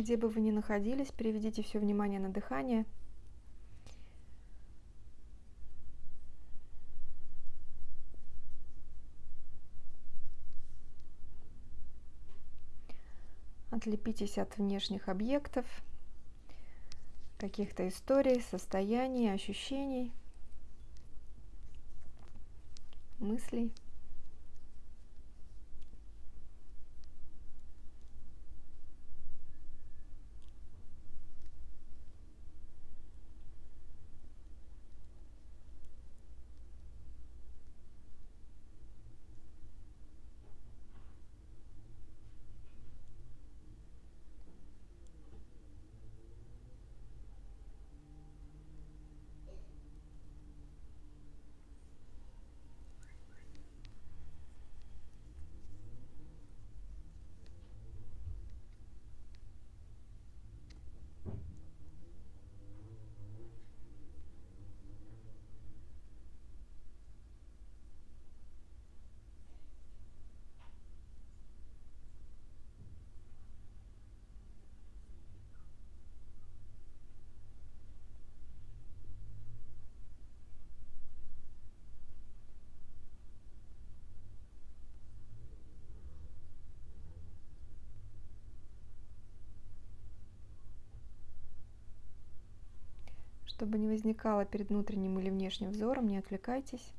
где бы вы ни находились, переведите все внимание на дыхание. Отлепитесь от внешних объектов, каких-то историй, состояний, ощущений, мыслей. Чтобы не возникало перед внутренним или внешним взором, не отвлекайтесь.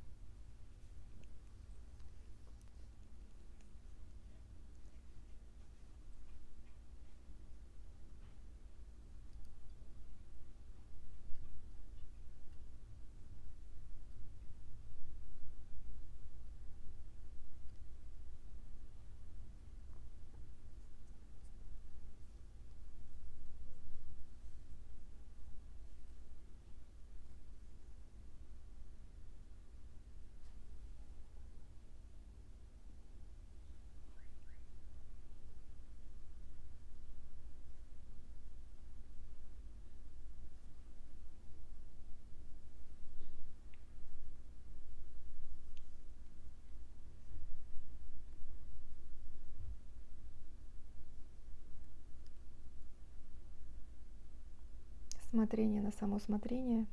Смотрение на само смотрение,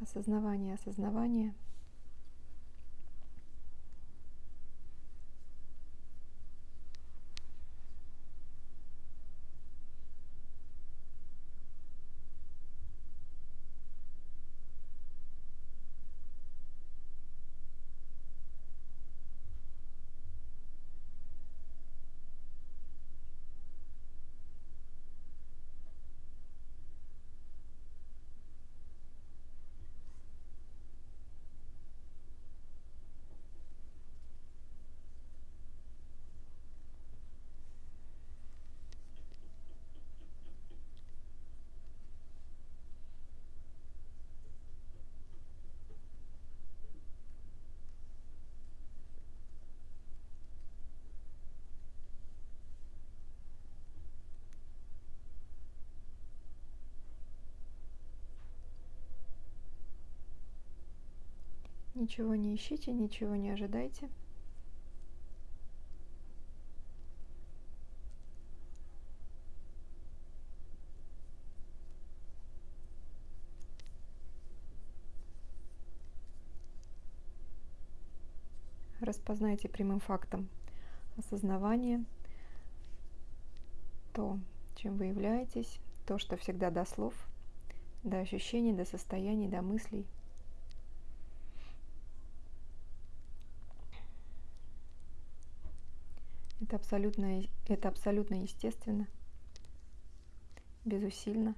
осознавание осознавание – Ничего не ищите, ничего не ожидайте. Распознайте прямым фактом осознавание, то, чем вы являетесь, то, что всегда до слов, до ощущений, до состояний, до мыслей – Это абсолютно, это абсолютно естественно, безусильно.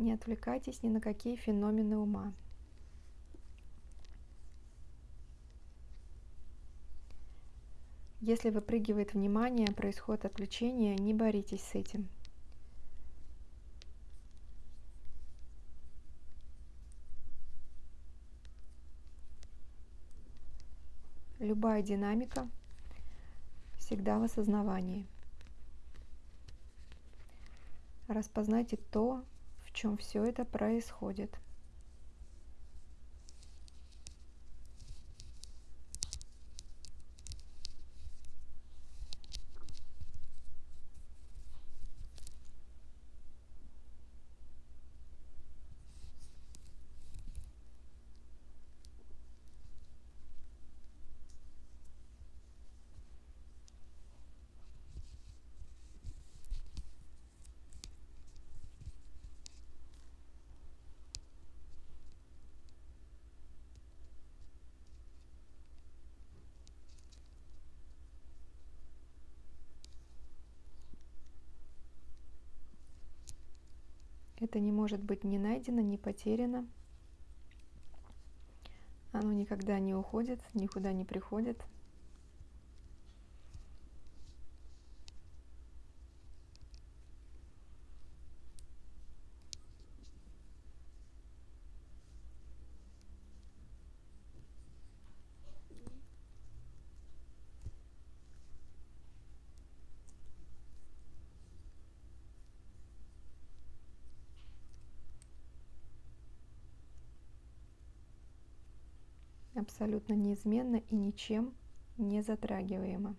Не отвлекайтесь ни на какие феномены ума. Если выпрыгивает внимание, происходит отвлечение, не боритесь с этим. Любая динамика всегда в осознавании. Распознайте то, в чем все это происходит – Это не может быть ни найдено, ни потеряно. Оно никогда не уходит, никуда не приходит. Абсолютно неизменно и ничем не затрагиваемо.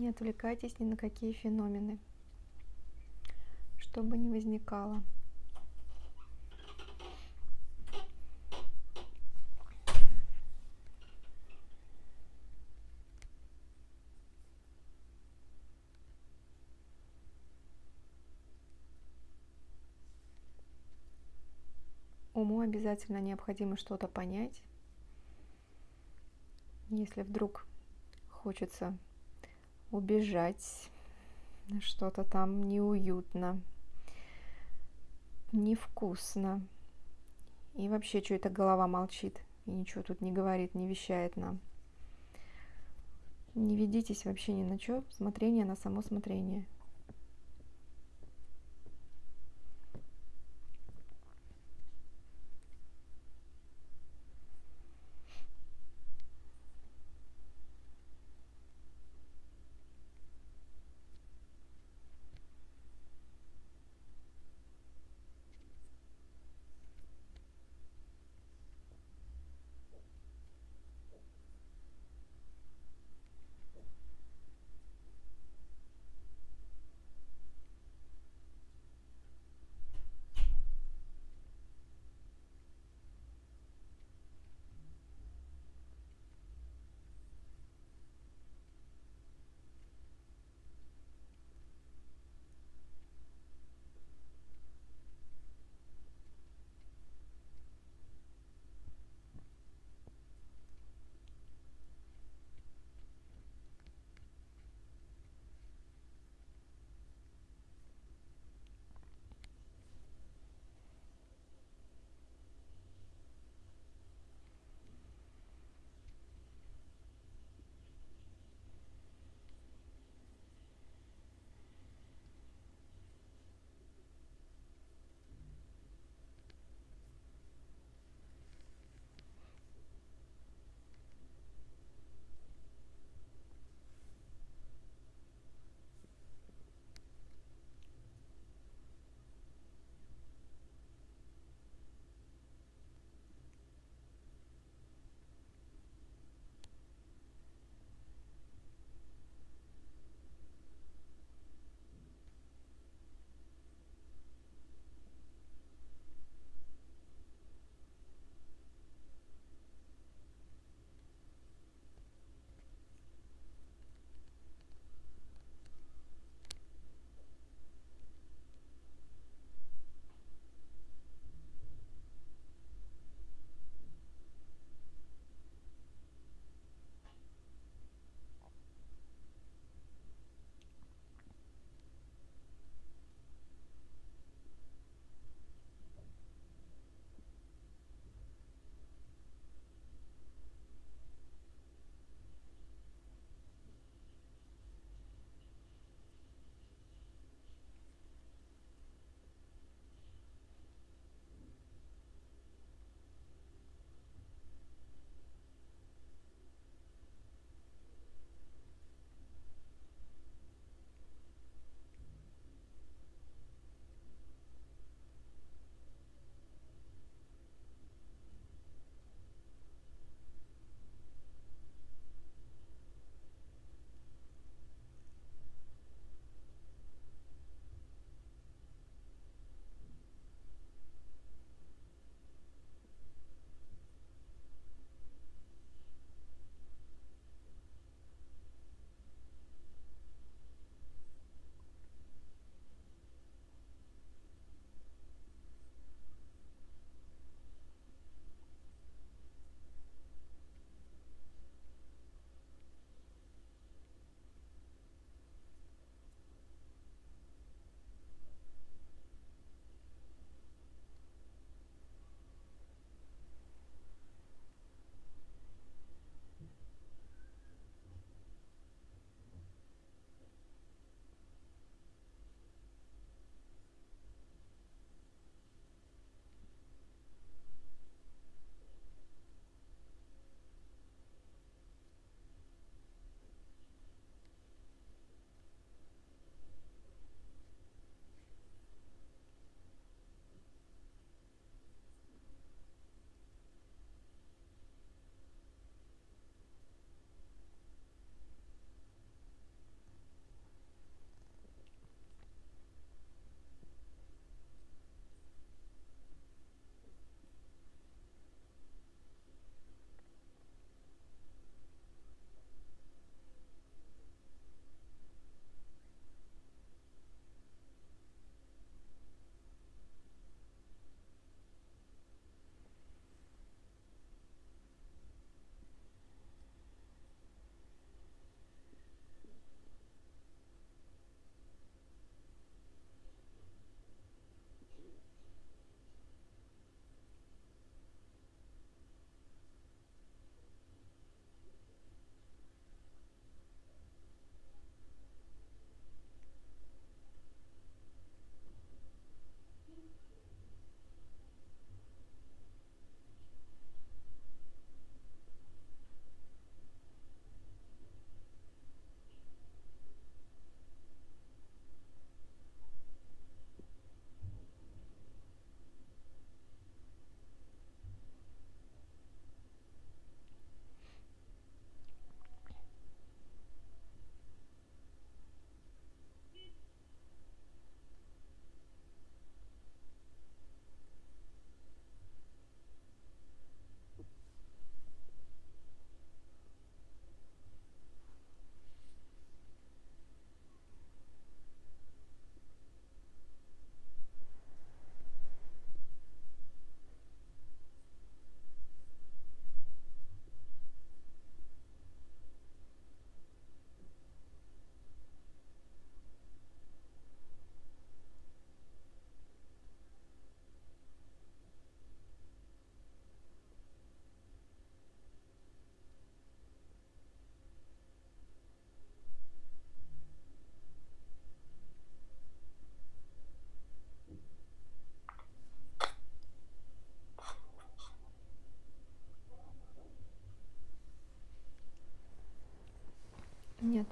Не отвлекайтесь ни на какие феномены, что бы ни возникало. Уму обязательно необходимо что-то понять. Если вдруг хочется убежать, что-то там неуютно, невкусно. И вообще, что это голова молчит и ничего тут не говорит, не вещает нам. Не ведитесь вообще ни на что, смотрение на само смотрение.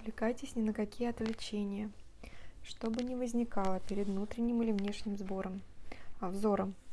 Отвлекайтесь ни на какие отвлечения, что бы ни возникало перед внутренним или внешним сбором, а взором –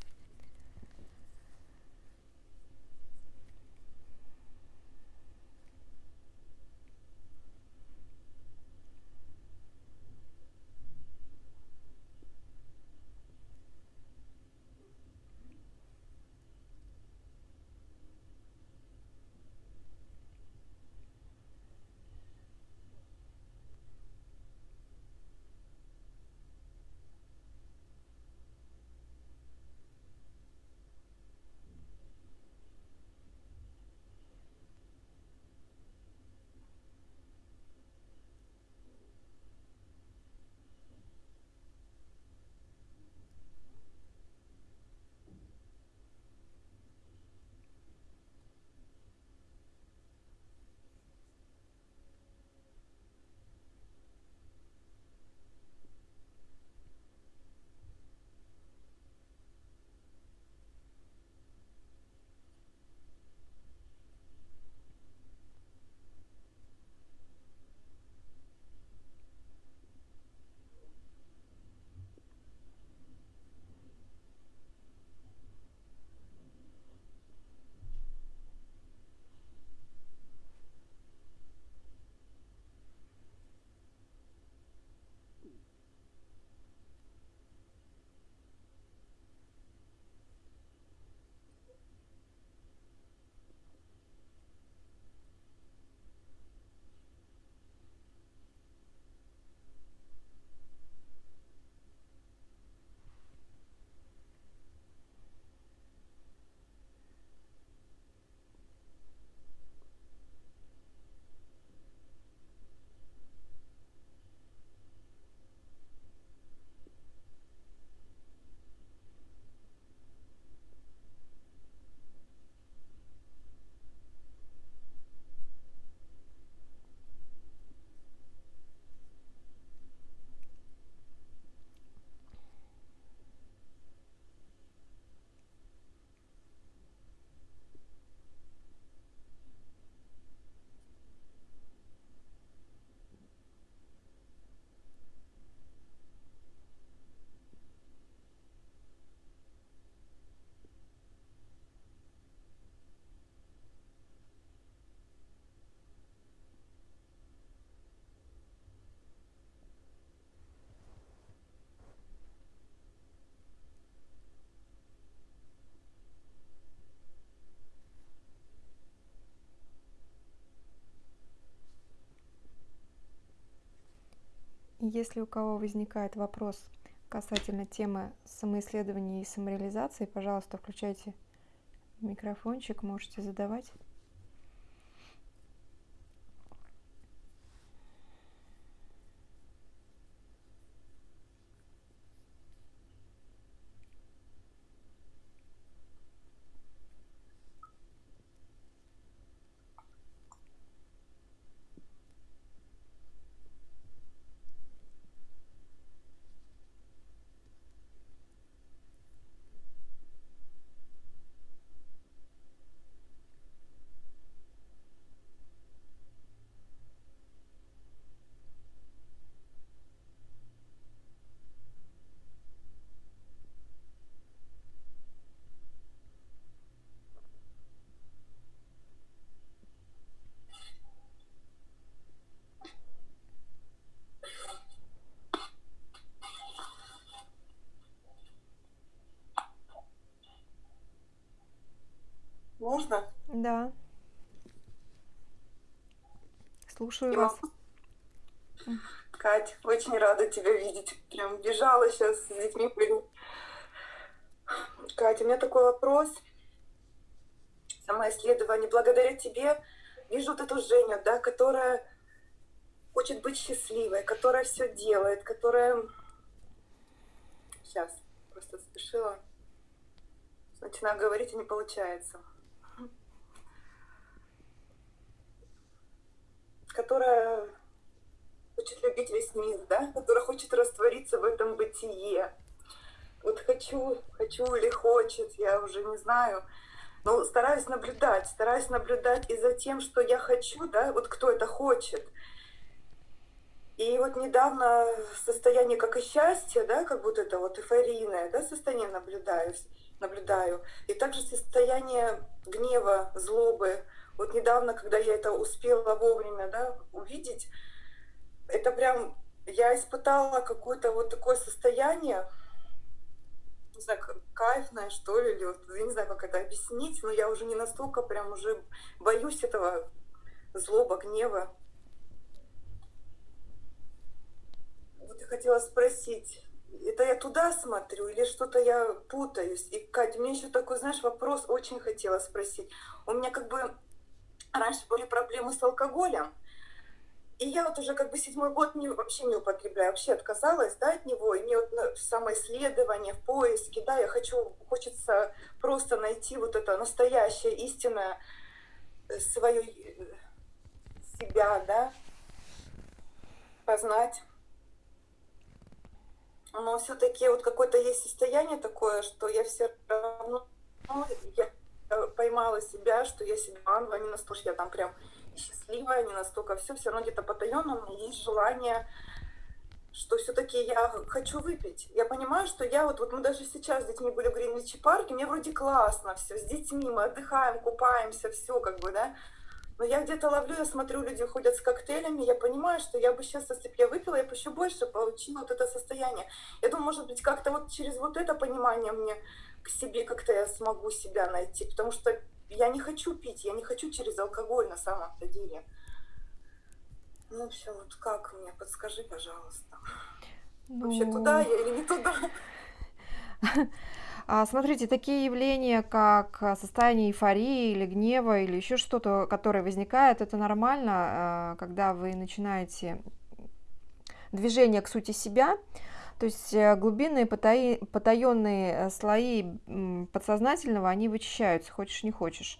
Если у кого возникает вопрос касательно темы самоисследования и самореализации, пожалуйста, включайте микрофончик, можете задавать. Можно? Да. Слушаю Я вас. Кать, очень рада тебя видеть. Прям бежала сейчас с детьми. Катя, у меня такой вопрос. Самоисследование. Благодаря тебе вижу вот эту Женю, да, которая хочет быть счастливой, которая все делает, которая... Сейчас, просто спешила. Начинаю говорить, и не получается. Которая хочет любить весь мир, да, которая хочет раствориться в этом бытие. Вот хочу, хочу или хочет, я уже не знаю, но стараюсь наблюдать, стараюсь наблюдать и за тем, что я хочу, да, вот кто это хочет. И вот недавно состояние как и счастья, да, как будто это вот эйфорийное, да, состояние наблюдаюсь, наблюдаю. И также состояние гнева, злобы. Вот недавно, когда я это успела вовремя, да, увидеть, это прям, я испытала какое-то вот такое состояние, не знаю, кайфное, что ли, или вот, я не знаю, как это объяснить, но я уже не настолько прям уже боюсь этого злоба, гнева. Вот я хотела спросить, это я туда смотрю или что-то я путаюсь? И, Катя, мне еще такой, знаешь, вопрос очень хотела спросить. У меня как бы раньше были проблемы с алкоголем, и я вот уже как бы седьмой год не, вообще не употребляю, вообще отказалась да, от него. И мне вот в самоисследование, в поиске, да, я хочу, хочется просто найти вот это настоящее, истинное э, свое э, себя, да, познать но все-таки вот какое-то есть состояние такое, что я все равно я поймала себя, что я себя ангела, не настолько я там прям счастливая, не настолько все, все равно где-то потаенно у меня есть желание, что все-таки я хочу выпить. Я понимаю, что я вот, вот мы даже сейчас с детьми были в Гринвичи парке, мне вроде классно все, с детьми мы отдыхаем, купаемся, все как бы, да, но я где-то ловлю, я смотрю, люди ходят с коктейлями, я понимаю, что я бы сейчас, если бы я выпила, я бы еще больше получила вот это состояние. Я думаю, может быть, как-то вот через вот это понимание мне к себе как-то я смогу себя найти, потому что я не хочу пить, я не хочу через алкоголь на самом-то деле. Ну все, вот как мне, подскажи, пожалуйста. Ну... Вообще туда я или не туда? А, смотрите, такие явления, как состояние эйфории или гнева, или еще что-то, которое возникает, это нормально, а, когда вы начинаете движение к сути себя, то есть э, глубинные потаенные э, слои подсознательного, они вычищаются, хочешь не хочешь.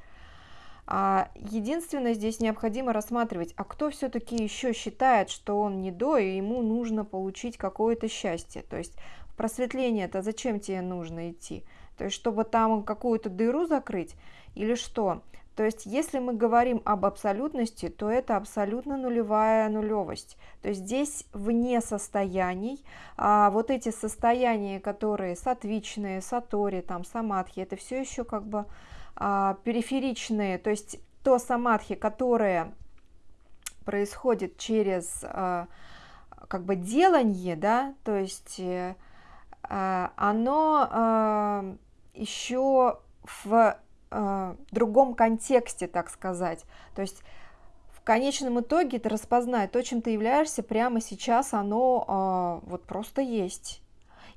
Единственное, здесь необходимо рассматривать, а кто все-таки еще считает, что он не до, и ему нужно получить какое-то счастье. То есть просветление это зачем тебе нужно идти? То есть, чтобы там какую-то дыру закрыть или что? То есть, если мы говорим об абсолютности, то это абсолютно нулевая нулевость. То есть, здесь вне состояний, а вот эти состояния, которые сатвичные, сатори, там, самадхи, это все еще как бы а, периферичные. То есть, то самадхи, которое происходит через а, как бы делание, да, то есть э, а, оно а, еще в а, другом контексте, так сказать. То есть в конечном итоге ты распознай то, чем ты являешься прямо сейчас, оно вот просто есть.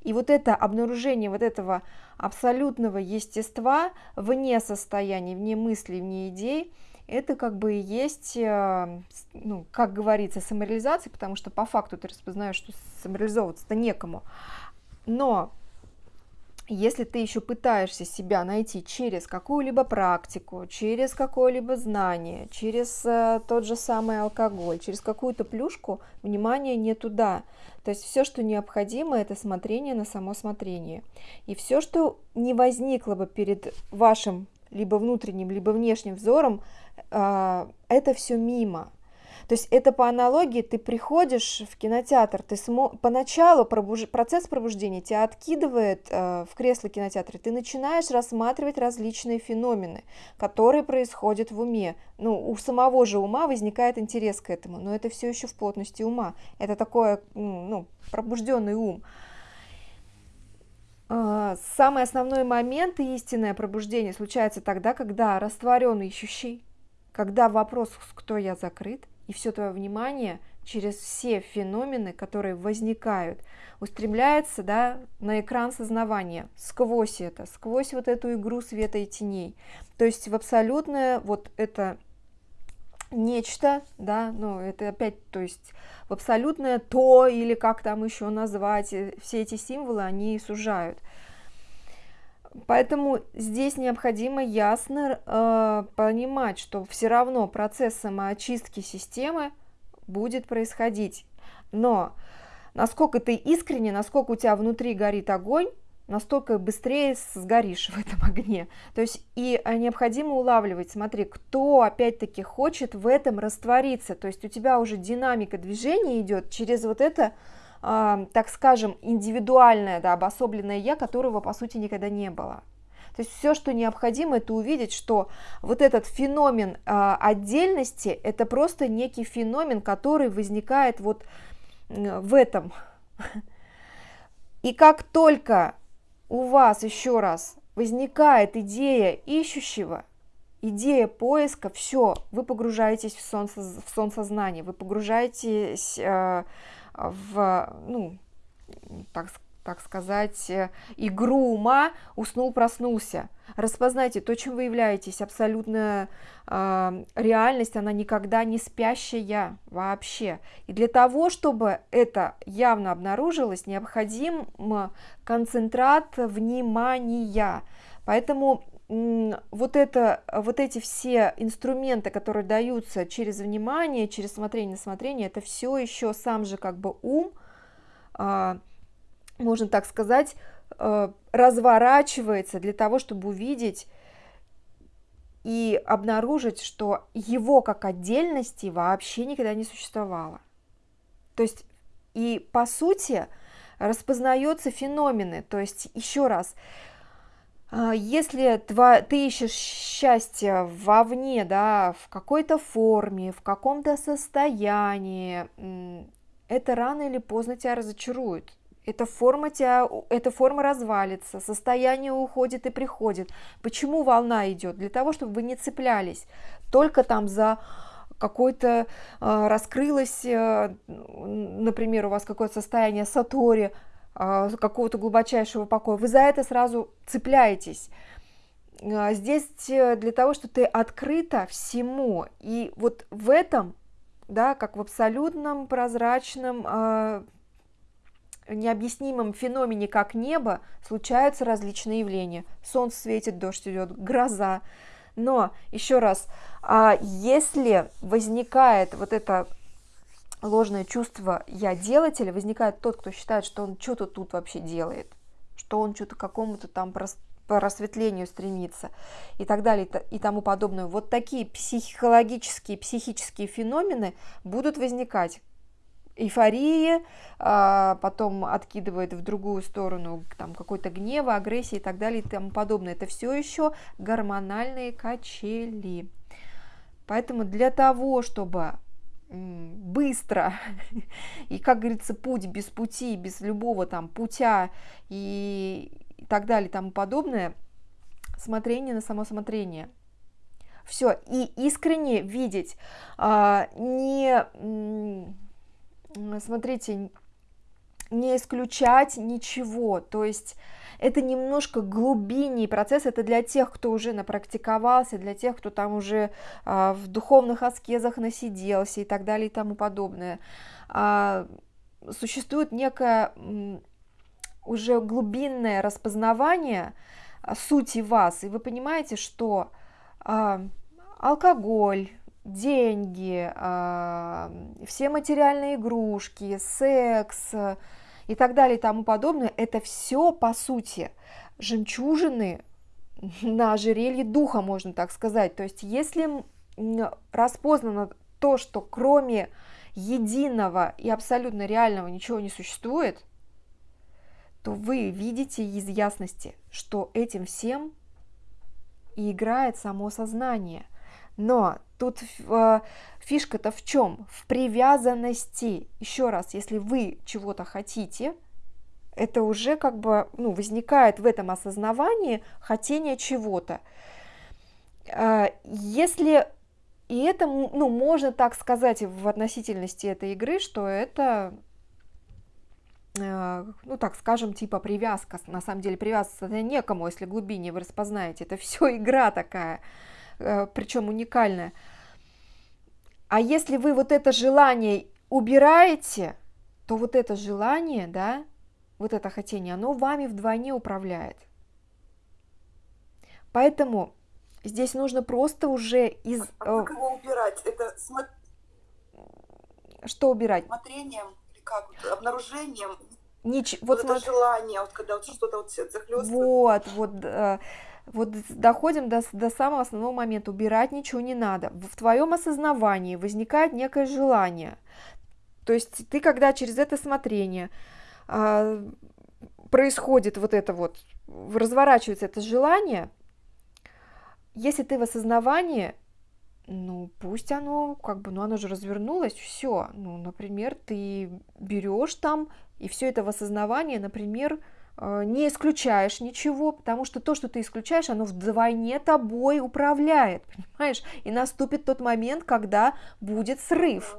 И вот это обнаружение вот этого абсолютного естества вне состояния, вне мыслей, вне идей, это как бы и есть, ну, как говорится, самореализация, потому что по факту ты распознаешь, что самореализовываться-то некому. Но если ты еще пытаешься себя найти через какую-либо практику, через какое-либо знание, через э, тот же самый алкоголь, через какую-то плюшку, внимание не туда. То есть все, что необходимо, это смотрение на само смотрение. И все, что не возникло бы перед вашим либо внутренним, либо внешним взором, э, это все мимо. То есть это по аналогии, ты приходишь в кинотеатр, ты смо... поначалу пробуж... процесс пробуждения тебя откидывает э, в кресло кинотеатра, ты начинаешь рассматривать различные феномены, которые происходят в уме. Ну, у самого же ума возникает интерес к этому, но это все еще в плотности ума. Это такой ну, пробужденный ум. А, самый основной момент истинное пробуждение случается тогда, когда растворенный ищущий, когда вопрос «кто я?» закрыт, и все твое внимание через все феномены, которые возникают, устремляется да, на экран сознавания, сквозь это, сквозь вот эту игру света и теней. То есть в абсолютное вот это нечто, да, ну это опять, то есть в абсолютное то, или как там еще назвать, э, все эти символы, они сужают. Поэтому здесь необходимо ясно э, понимать, что все равно процесс самоочистки системы будет происходить. Но насколько ты искренне, насколько у тебя внутри горит огонь, настолько быстрее сгоришь в этом огне. То есть и а, необходимо улавливать, смотри, кто опять-таки хочет в этом раствориться. То есть у тебя уже динамика движения идет через вот это, так скажем, индивидуальное, да, обособленное я, которого по сути никогда не было. То есть все, что необходимо, это увидеть, что вот этот феномен э, отдельности, это просто некий феномен, который возникает вот в этом. И как только у вас еще раз возникает идея ищущего, идея поиска, все, вы погружаетесь в сон, в сон вы погружаетесь э, в, ну, так так сказать, э, игру ума уснул-проснулся. Распознайте то, чем вы являетесь. Абсолютная э, реальность, она никогда не спящая вообще. И для того, чтобы это явно обнаружилось, необходим концентрат внимания. Поэтому вот, это, вот эти все инструменты, которые даются через внимание, через смотрение смотрение, это все еще сам же как бы ум, а, можно так сказать, э, разворачивается для того, чтобы увидеть и обнаружить, что его как отдельности вообще никогда не существовало. То есть и по сути распознаются феномены. То есть еще раз, если ты ищешь счастье вовне, да, в какой-то форме, в каком-то состоянии, это рано или поздно тебя разочарует эта форма, тебя, эта форма развалится, состояние уходит и приходит. Почему волна идет? Для того, чтобы вы не цеплялись только там за какой-то э, раскрылось, э, например, у вас какое-то состояние сатори, какого-то глубочайшего покоя, вы за это сразу цепляетесь. Э, здесь для того, что ты открыта всему, и вот в этом, да, как в абсолютном прозрачном э, необъяснимом феномене, как небо, случаются различные явления. Солнце светит, дождь идет, гроза. Но, еще раз, а если возникает вот это ложное чувство «я делатель», возникает тот, кто считает, что он что-то тут вообще делает, что он что-то какому-то там просветлению стремится и так далее и тому подобное. Вот такие психологические, психические феномены будут возникать эйфории, а, потом откидывает в другую сторону там какой-то гнева, агрессии и так далее и тому подобное. Это все еще гормональные качели. Поэтому для того, чтобы быстро. И, как говорится, путь без пути, без любого там путя и, так далее и тому подобное, смотрение на само смотрение. Все, и искренне видеть, а, не смотрите, не исключать ничего, то есть это немножко глубиннее процесс, это для тех, кто уже напрактиковался, для тех, кто там уже а, в духовных аскезах насиделся и так далее и тому подобное. А, существует некое уже глубинное распознавание а, сути вас, и вы понимаете, что а, алкоголь, деньги, а, все материальные игрушки, секс и так далее и тому подобное, это все по сути жемчужины на ожерелье духа, можно так сказать. То есть если распознано то, что кроме единого и абсолютно реального ничего не существует, то вы видите из ясности, что этим всем и играет само сознание – но тут э, фишка-то в чем? В привязанности. Еще раз, если вы чего-то хотите, это уже как бы ну, возникает в этом осознавании хотение чего-то. Э, если и это, ну, можно так сказать в относительности этой игры, что это э, ну, так скажем, типа привязка, на самом деле привязаться некому, если глубине вы распознаете, это все игра такая, причем уникальное. А если вы вот это желание убираете, то вот это желание, да, вот это хотение, оно вами вдвойне управляет. Поэтому здесь нужно просто уже из... А как его убирать? Это Что убирать? Смотрением или как? Обнаружением? Нич... Вот, вот это желание, вот когда вот что-то вот захлестывает. Вот, вот, э, вот доходим до, до самого основного момента. Убирать ничего не надо. В твоем осознавании возникает некое желание. То есть ты, когда через это смотрение э, происходит вот это вот, разворачивается это желание, если ты в осознавании, ну, пусть оно, как бы, ну, оно же развернулось, все. Ну, например, ты берешь там, и все это в осознавании, например, не исключаешь ничего, потому что то, что ты исключаешь, оно вдвойне тобой управляет, понимаешь? И наступит тот момент, когда будет срыв.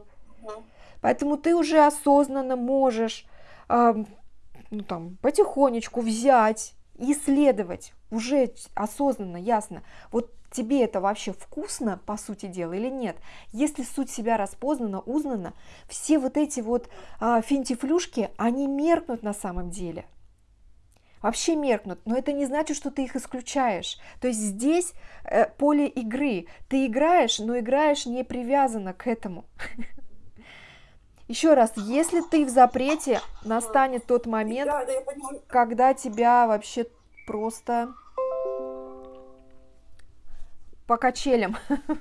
Поэтому ты уже осознанно можешь ну, там, потихонечку взять, исследовать, уже осознанно, ясно, вот тебе это вообще вкусно, по сути дела, или нет. Если суть себя распознана, узнана, все вот эти вот а, финтифлюшки, они меркнут на самом деле. Вообще меркнут, но это не значит, что ты их исключаешь. То есть здесь э, поле игры. Ты играешь, но играешь не привязано к этому. Еще раз, если ты в запрете, настанет тот момент, да, да, когда тебя вообще просто по качелям.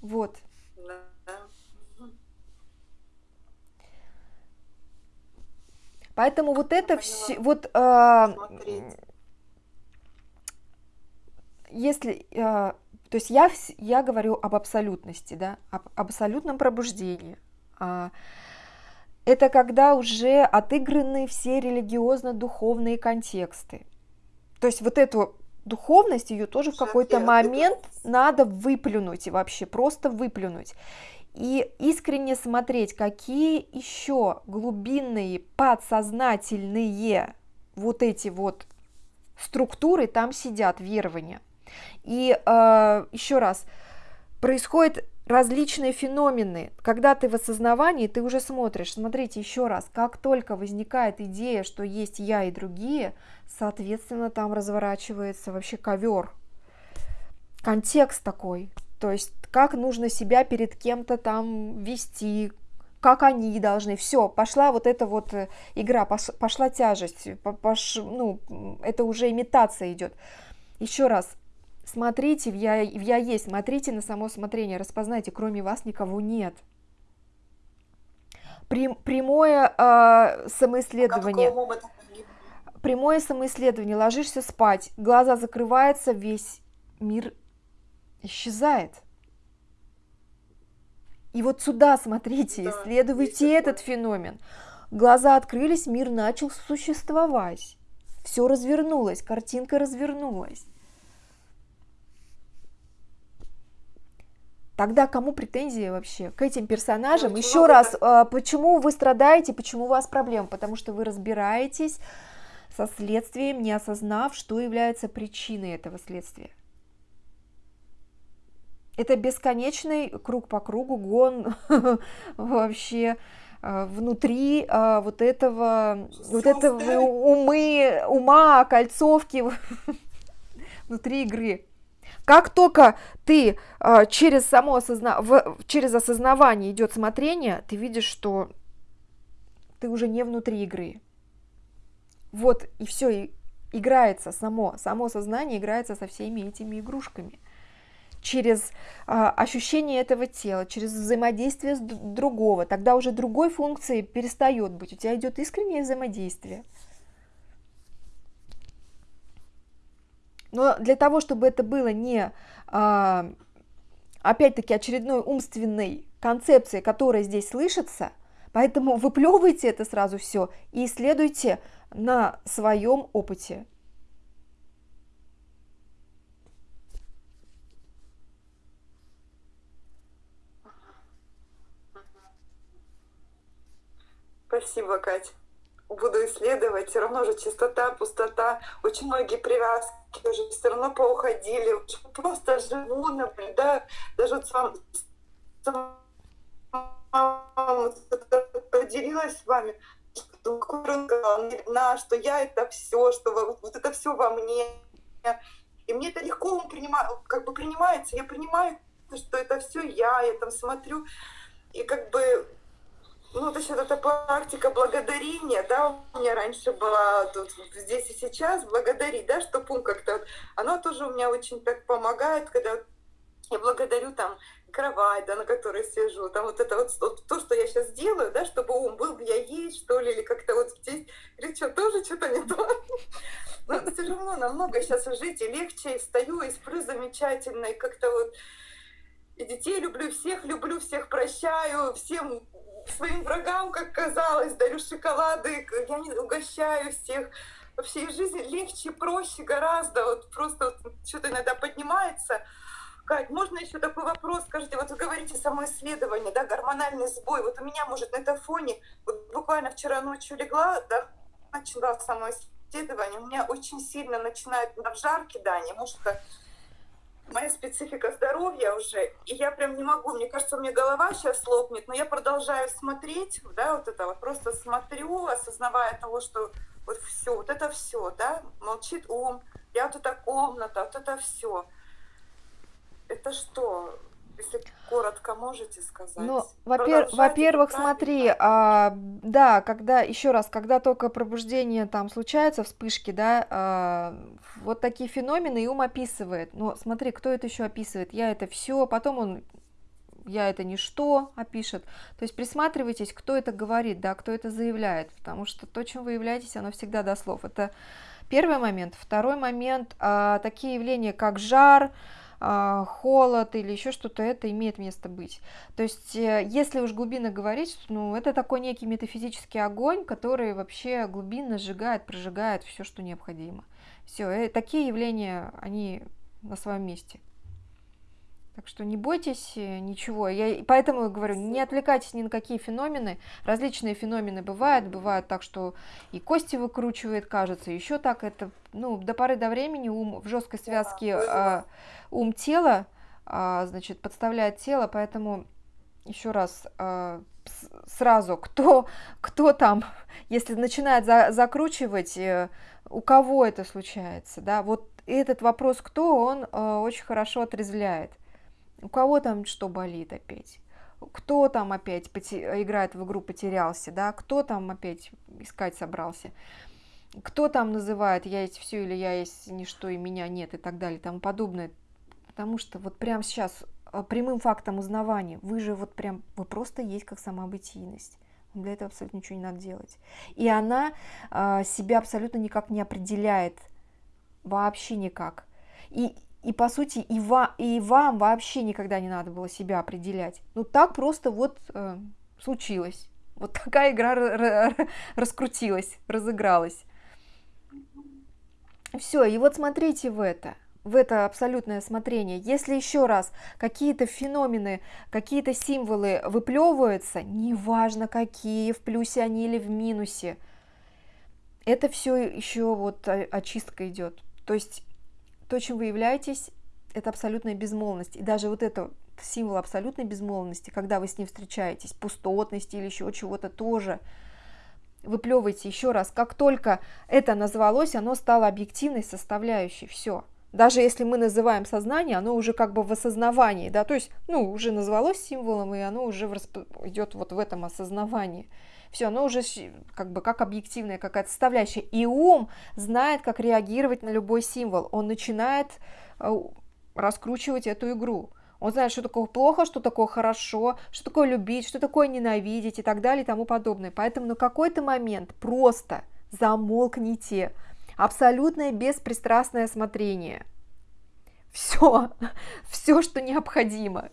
Вот. Поэтому вот это все, вот э, если э, то есть я, я говорю об абсолютности, да, об абсолютном пробуждении. А, это когда уже отыграны все религиозно-духовные контексты. То есть вот эту духовность, ее тоже в какой-то момент надо выплюнуть и вообще просто выплюнуть. И искренне смотреть, какие еще глубинные, подсознательные вот эти вот структуры там сидят, верования. И э, еще раз, происходят различные феномены. Когда ты в осознавании, ты уже смотришь, смотрите еще раз, как только возникает идея, что есть я и другие, соответственно, там разворачивается вообще ковер. Контекст такой. То есть, как нужно себя перед кем-то там вести, как они должны. Все, пошла вот эта вот э, игра, пошла тяжесть, пош, ну, это уже имитация идет. Еще раз, Смотрите в я, в я есть, смотрите на само смотрение, распознайте, кроме вас никого нет. Прям, прямое э, самоисследование. Прямое самоисследование. Ложишься спать, глаза закрываются, весь мир исчезает. И вот сюда смотрите, да, исследуйте этот феномен. Глаза открылись, мир начал существовать. Все развернулось, картинка развернулась. Тогда кому претензии вообще к этим персонажам? Ну, Еще раз, это... почему вы страдаете, почему у вас проблемы? Потому что вы разбираетесь со следствием, не осознав, что является причиной этого следствия. Это бесконечный круг по кругу, гон вообще а, внутри а, вот этого, вот этого умы, ума, кольцовки внутри игры. Как только ты э, через само осозна... через осознавание идет смотрение, ты видишь, что ты уже не внутри игры. Вот и все, и играется само, само сознание играется со всеми этими игрушками. Через э, ощущение этого тела, через взаимодействие с другого, тогда уже другой функции перестает быть, у тебя идет искреннее взаимодействие. Но для того, чтобы это было не, а, опять-таки, очередной умственной концепцией, которая здесь слышится, поэтому выплевывайте это сразу все и исследуйте на своем опыте. Спасибо, Катя. Буду исследовать, все равно же чистота, пустота, очень многие привязки уже все равно поуходили, просто живу, наблюдаю, даже вот сам, поделилась с вами, что, что я это все, что вот это все во мне. И мне это легко принимаю, как бы принимается, я принимаю, что это все я, я там смотрю, и как бы ну, вот еще эта практика благодарения, да, у меня раньше была тут здесь и сейчас, благодарить, да, что пункт как-то, оно тоже у меня очень так помогает, когда я благодарю там кровать, да, на которой сижу, там вот это вот то, что я сейчас делаю, да, чтобы ум был, я есть, что ли, или как-то вот здесь, или что, тоже что-то не то. Но все равно намного сейчас жить и легче, и встаю, и сплю замечательно, и как-то вот и детей люблю, всех люблю, всех прощаю, всем своим врагам, как казалось, дарю шоколады, я не угощаю всех. Вообще в жизни легче, проще гораздо, вот просто вот что-то иногда поднимается. Кать, можно еще такой вопрос? Скажите, вот вы говорите самоисследование, да, гормональный сбой. Вот у меня, может, на этом фоне, вот буквально вчера ночью легла, да, начала самоисследование, у меня очень сильно начинает в жар кидание, может, это моя специфика здоровья уже, и я прям не могу, мне кажется, у меня голова сейчас лопнет, но я продолжаю смотреть, да, вот это вот, просто смотрю, осознавая того, что вот все, вот это все, да, молчит ум, я вот эта комната, вот это все. Это что? Если коротко можете сказать. Ну, во-пер- во-первых, смотри, а, да, когда еще раз, когда только пробуждение там случается, вспышки, да, а, вот такие феномены и ум описывает. Но смотри, кто это еще описывает? Я это все, потом он я это ничто опишет. То есть присматривайтесь, кто это говорит, да, кто это заявляет, потому что то, чем вы являетесь, оно всегда до слов. Это первый момент. Второй момент, а, такие явления, как жар, холод или еще что-то, это имеет место быть. То есть, э, если уж глубинно говорить, ну, это такой некий метафизический огонь, который вообще глубинно сжигает, прожигает все, что необходимо. Все, э, такие явления, они на своем месте. Так что не бойтесь э, ничего. Я поэтому говорю, не отвлекайтесь ни на какие феномены. Различные феномены бывают. Бывает так, что и кости выкручивает, кажется, еще так. Это ну, до поры до времени ум в жесткой связке э, ум тела, э, значит, подставляет тело, поэтому еще раз э, сразу, кто, кто там, если начинает за, закручивать, э, у кого это случается, да, вот этот вопрос, кто, он э, очень хорошо отрезвляет. У кого там что болит опять? Кто там опять играет в игру потерялся, да? Кто там опять искать собрался? Кто там называет «я есть все» или «я есть ничто» и «меня нет» и так далее и тому подобное. Потому что вот прямо сейчас а, прямым фактом узнавания вы же вот прям, вы просто есть как самобытийность. Для этого абсолютно ничего не надо делать. И она э, себя абсолютно никак не определяет. Вообще никак. И и по сути и, ва, и вам вообще никогда не надо было себя определять. Ну так просто вот э, случилось. Вот такая игра раскрутилась, разыгралась. Все, и вот смотрите в это, в это абсолютное смотрение. Если еще раз какие-то феномены, какие-то символы выплевываются, неважно какие, в плюсе они или в минусе, это все еще вот очистка идет. То есть то, чем вы являетесь, это абсолютная безмолвность. И даже вот это символ абсолютной безмолвности, когда вы с ним встречаетесь, пустотности или еще чего-то тоже, выплевывайте еще раз. Как только это назвалось, оно стало объективной составляющей. Все. Даже если мы называем сознание, оно уже как бы в осознавании, да, то есть, ну, уже назвалось символом, и оно уже идет вот в этом осознавании все, оно уже как бы как объективная какая-то составляющая. И ум знает, как реагировать на любой символ. Он начинает э, раскручивать эту игру. Он знает, что такое плохо, что такое хорошо, что такое любить, что такое ненавидеть и так далее и тому подобное. Поэтому на какой-то момент просто замолкните. Абсолютное беспристрастное смотрение. Все, все, что необходимо.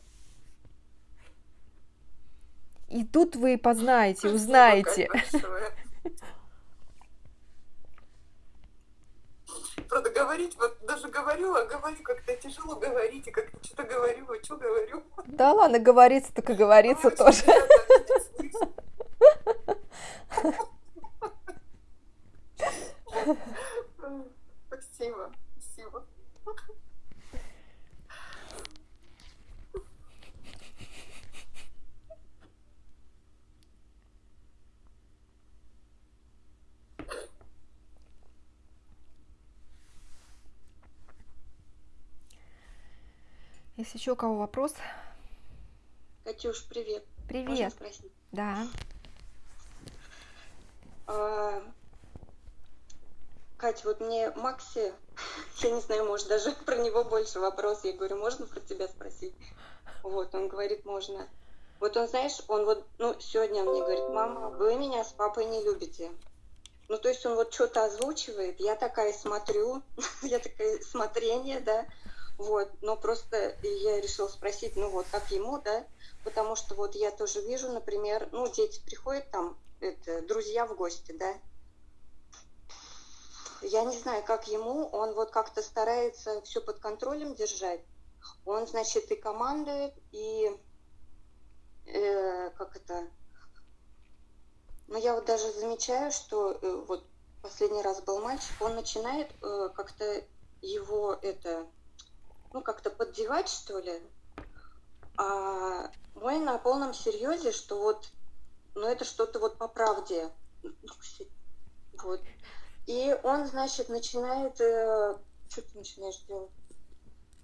И тут вы познаете, узнаете. Правда, говорить, вот даже говорю, а говорю как-то тяжело говорить, и как-то что-то говорю, а что говорю. Да ладно, говорится, так и говорится тоже. Спасибо, спасибо. Есть еще у кого вопрос? Катюш, привет. Привет. Да. А, Катя, вот мне Макси, я не знаю, может, даже про него больше вопрос. Я говорю, можно про тебя спросить? Вот, он говорит, можно. Вот он, знаешь, он вот, ну, сегодня мне говорит, мама, вы меня с папой не любите. Ну, то есть он вот что-то озвучивает, я такая смотрю, я такая смотрение, да, вот, но просто я решила спросить, ну вот, как ему, да, потому что вот я тоже вижу, например, ну, дети приходят там, это, друзья в гости, да, я не знаю, как ему, он вот как-то старается все под контролем держать, он, значит, и командует, и, э, как это, ну, я вот даже замечаю, что э, вот последний раз был мальчик, он начинает э, как-то его это, ну, как-то поддевать, что ли. А мой на полном серьезе, что вот, ну, это что-то вот по правде. Вот. И он, значит, начинает... Э, что ты начинаешь делать?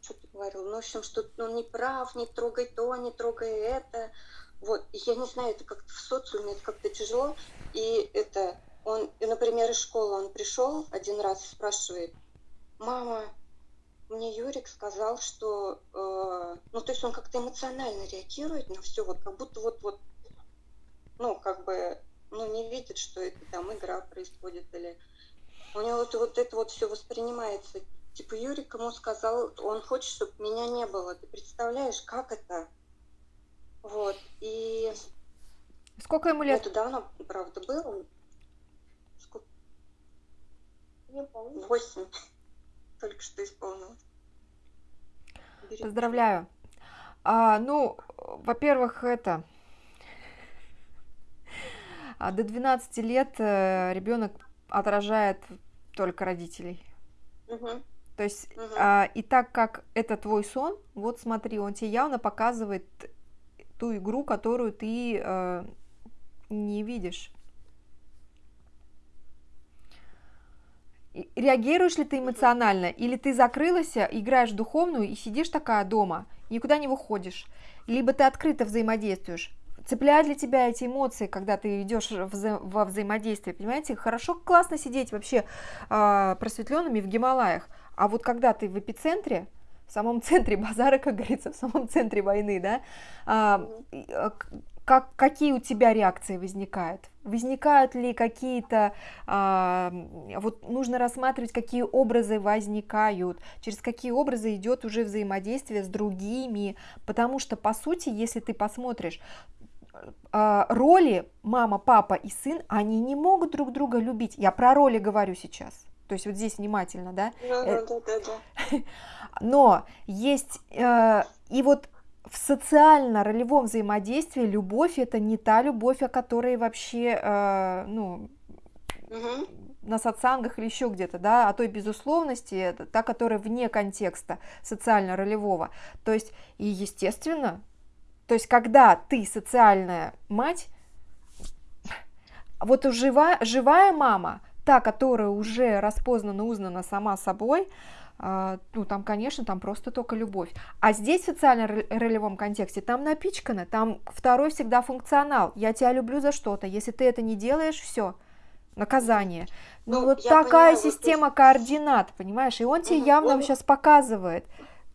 Что ты говорил? Ну, в общем, что он ну, не прав, не трогай то, не трогай это. Вот, я не знаю, это как-то в социуме, это как-то тяжело. И это, он, например, из школы он пришел один раз и спрашивает, мама, мне Юрик сказал, что, э, ну, то есть он как-то эмоционально реагирует на все, вот как будто вот, вот, ну, как бы, ну, не видит, что это там игра происходит, или у него вот, вот это вот все воспринимается. Типа Юрик ему сказал, он хочет, чтобы меня не было. Ты представляешь, как это? Вот. И Сколько ему лет? это давно, правда, было. Восемь. Только что исполнилось. Бери. Поздравляю. А, ну, во-первых, это а, до 12 лет ребенок отражает только родителей. Мгм. То есть, Мгм. а, и так как это твой сон, вот смотри, он тебе явно показывает ту игру, которую ты э, не видишь. Реагируешь ли ты эмоционально, или ты закрылась, играешь духовную и сидишь такая дома, никуда не выходишь, либо ты открыто взаимодействуешь. Цепляют ли тебя эти эмоции, когда ты идешь вза- во взаимодействие, понимаете? Хорошо, классно сидеть вообще а, просветленными в Гималаях, а вот когда ты в эпицентре, в самом центре базара, как говорится, в самом центре войны, да, к- как, какие у тебя реакции возникают? Возникают ли какие-то, а, вот нужно рассматривать, какие образы возникают, через какие образы идет уже взаимодействие с другими, потому что, по сути, если ты посмотришь, а, роли мама, папа и сын, они не могут друг друга любить. Я про роли говорю сейчас. То есть вот здесь внимательно, да? Да, Э, да, да, да, да. Но есть э, и вот в социально-ролевом взаимодействии любовь это не та любовь, о которой вообще, э, ну, Мгм. на сатсангах или еще где-то, да, о той безусловности, это та, которая вне контекста социально-ролевого. То есть, и естественно, то есть, когда ты социальная мать, вот жива, живая мама, та, которая уже распознана, узнана сама собой, а, ну, там, конечно, там просто только любовь. А здесь в социально-ролевом контексте там напичкано, там второй всегда функционал. Я тебя люблю за что-то. Если ты это не делаешь, все, наказание. Ну, Ну, вот такая понимаю, вот система координат, понимаешь? И он тебе Мгм. явно Он- сейчас показывает.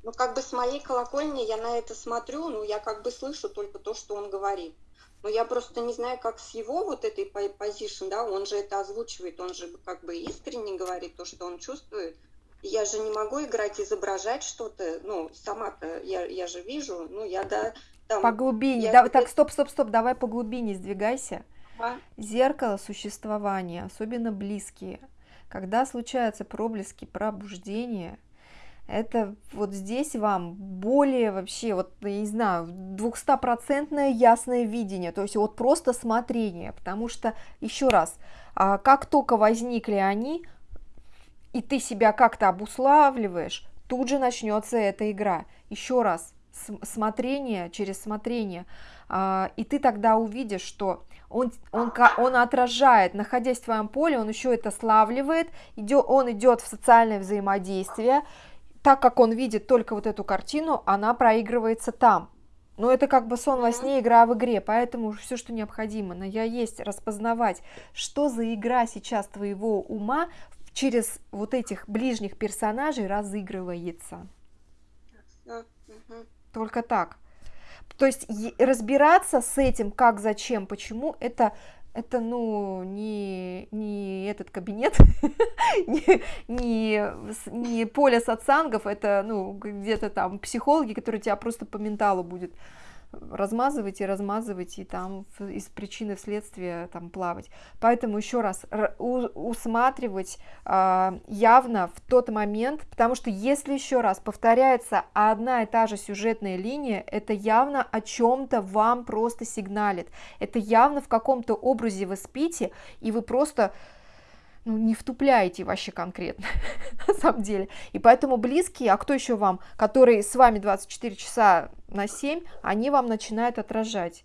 Ну, как бы с моей колокольни я на это смотрю, ну, я как бы слышу только то, что он говорит. Но я просто не знаю, как с его вот этой по- позишн, да, он же это озвучивает, он же как бы искренне говорит то, что он чувствует. Я же не могу играть, изображать что-то, ну, сама-то я, я же вижу, ну, я, да, там... По глубине. я Да, так, стоп, стоп, стоп, давай по глубине сдвигайся. А, Зеркало существования, особенно близкие. Когда случаются проблески пробуждения, это вот здесь вам более вообще, вот, я не знаю, двухстопроцентное ясное видение, то есть вот просто смотрение, потому что, еще раз, а, как только возникли они, и ты себя как-то обуславливаешь, тут же начнется эта игра. Еще раз, см- смотрение через смотрение, а, и ты тогда увидишь, что он, он, он отражает, находясь в твоем поле, он еще это славливает, идет, он идет в социальное взаимодействие, так как он видит только вот эту картину, она проигрывается там. Но это как бы сон во сне, игра в игре, поэтому все, что необходимо, но я есть распознавать, что за игра сейчас твоего ума через вот этих ближних персонажей разыгрывается. Только так. То есть разбираться с этим, как, зачем, почему, это это, ну, не, не этот кабинет, не, не, не поле сатсангов, это, ну, где-то там психологи, которые тебя просто по менталу будет размазывать и размазывать, и там из причины в следствие там плавать. Поэтому еще раз усматривать э, явно в тот момент, потому что если еще раз повторяется одна и та же сюжетная линия, это явно о чем-то вам просто сигналит. Это явно в каком-то образе вы спите, и вы просто ну, не втупляете вообще конкретно, на самом деле. И поэтому близкие, а кто еще вам, которые с вами 24 часа на 7, они вам начинают отражать.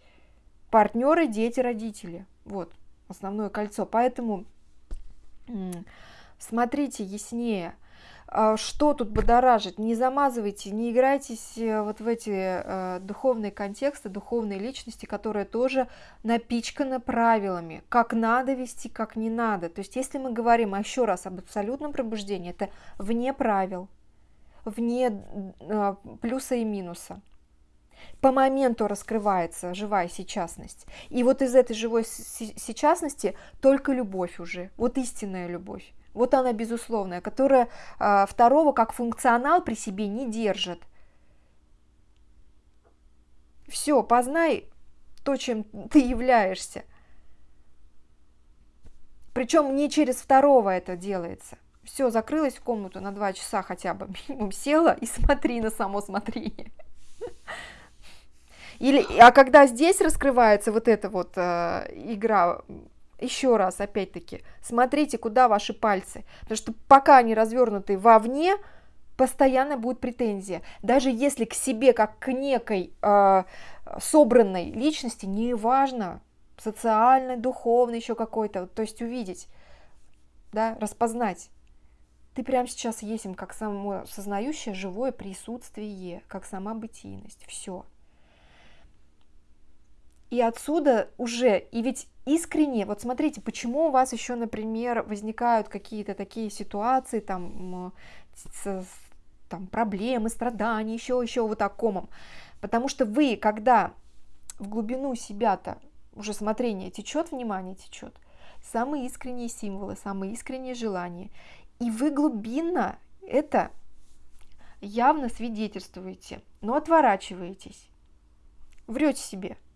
Партнеры, дети, родители. Вот, основное кольцо. Поэтому смотрите яснее. А, что тут будоражит, не замазывайте, не играйтесь э, вот в эти э, духовные контексты, духовные личности, которые тоже напичканы правилами, как надо вести, как не надо. То есть если мы говорим еще раз об абсолютном пробуждении, это вне правил, вне э, плюса и минуса. По моменту раскрывается живая сейчасность. И вот из этой живой сейчасности только любовь уже, вот истинная любовь. Вот она безусловная, которая а, второго как функционал при себе не держит. Все, познай то, чем ты являешься. Причем не через второго это делается. Все, закрылась в комнату на два часа хотя бы минимум, села и смотри на само смотрение. Или, а когда здесь раскрывается вот эта вот э, игра еще раз, опять-таки, смотрите, куда ваши пальцы. Потому что пока они развернуты вовне, постоянно будет претензия. Даже если к себе, как к некой э, собранной личности, неважно, социальной, духовной, еще какой-то, то есть увидеть, да, распознать. Ты прямо сейчас есть как само сознающее живое присутствие, как сама бытийность. Все. И отсюда уже, и ведь искренне, вот смотрите, почему у вас еще, например, возникают какие-то такие ситуации, там, там проблемы, страдания, еще, еще вот таком. Потому что вы, когда в глубину себя-то уже смотрение течет, внимание течет, самые искренние символы, самые искренние желания, и вы глубинно это явно свидетельствуете, но отворачиваетесь, врете себе –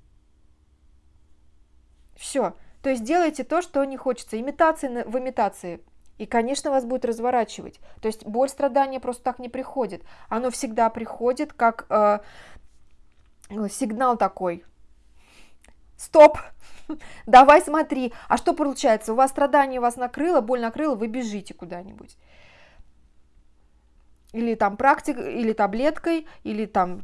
все. То есть делайте то, что не хочется. Имитации в имитации. И, конечно, вас будет разворачивать. То есть боль, страдания просто так не приходит. Оно всегда приходит как э, сигнал такой. Стоп! Давай смотри. А что получается? У вас страдание вас накрыло, боль накрыла, вы бежите куда-нибудь или там практик, или таблеткой, или там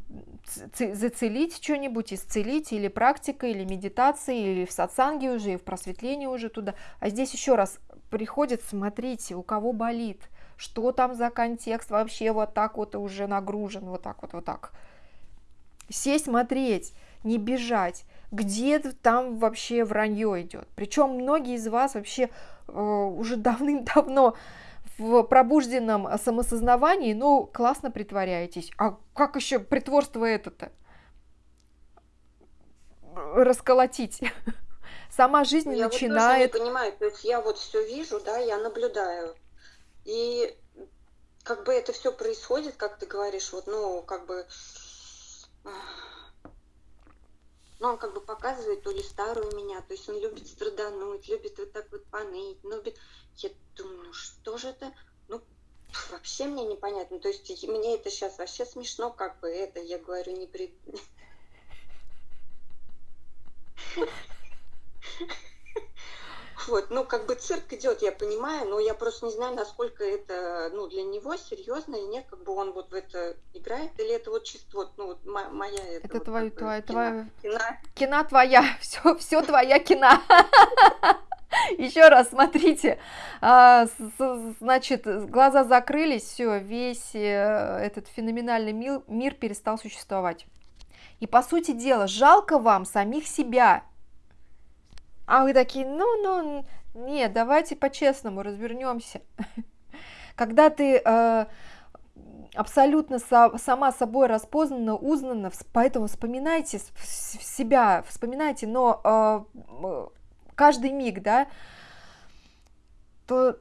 зацелить что-нибудь, исцелить, или практикой, или медитацией, или в сатсанге уже, и в просветлении уже туда. А здесь еще раз приходит, смотрите, у кого болит, что там за контекст вообще вот так вот уже нагружен, вот так вот, вот так. Сесть, смотреть, не бежать, где там вообще вранье идет. Причем многие из вас вообще э, уже давным-давно в пробужденном самосознавании, ну, классно притворяетесь. А как еще притворство это-то? Расколотить. Сама жизнь я начинает... Я вот не понимаю, то есть я вот все вижу, да, я наблюдаю. И как бы это все происходит, как ты говоришь, вот, ну, как бы... Ну, он как бы показывает то ли старую меня, то есть он любит страдануть, любит вот так вот поныть, любит... Я думаю, ну что же это? Ну, вообще мне непонятно. То есть мне это сейчас вообще смешно, как бы это, я говорю, не при... Вот, ну, как бы цирк идет, я понимаю, но я просто не знаю, насколько это, ну, для него серьезно или нет, как бы он вот в это играет, или это вот чисто вот, ну, вот моя... Это, это вот, твоя, твоя, твоя... Кина. Кина твоя, все, все твоя кина. Еще раз смотрите, а, значит, глаза закрылись, все, весь э, этот феноменальный мир перестал существовать. И по сути дела, жалко вам самих себя. А вы такие, ну, ну, нет, давайте по-честному развернемся. Когда ты э, абсолютно со, сама собой распознана, узнана, поэтому вспоминайте себя, вспоминайте, но э, каждый миг, да, то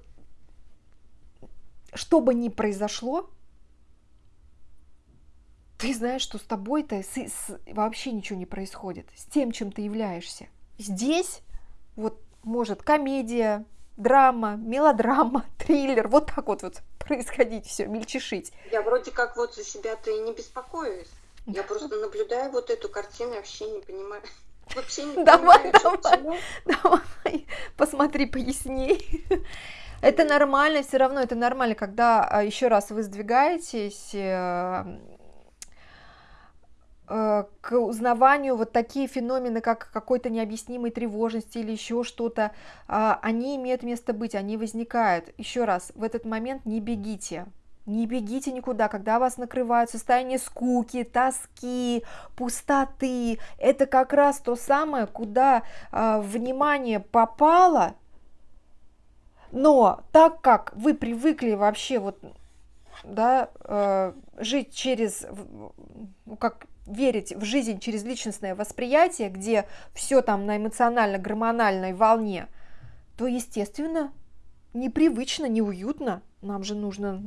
что бы ни произошло, ты знаешь, что с тобой-то вообще ничего не происходит, с тем, чем ты являешься. Здесь вот может комедия, драма, мелодрама, триллер, вот так вот, вот происходить все, мельчешить. Я вроде как вот за себя-то и не беспокоюсь. Я просто наблюдаю вот эту картину, вообще не понимаю. Вообще не давай, понимаю, давай, давай, посмотри поясней. Это нормально, все равно это нормально, когда а, еще раз вы сдвигаетесь Э, к узнаванию вот такие феномены, как какой-то необъяснимой тревожности или еще что-то, а, они имеют место быть, они возникают. Еще раз, в этот момент не бегите, не бегите никуда, когда вас накрывают состояние скуки, тоски, пустоты. Это как раз то самое, куда э, внимание попало, но так как вы привыкли вообще вот да, э, жить через, ну, как верить в жизнь через личностное восприятие, где все там на эмоционально-гормональной волне, то, естественно, непривычно, неуютно. Нам же нужно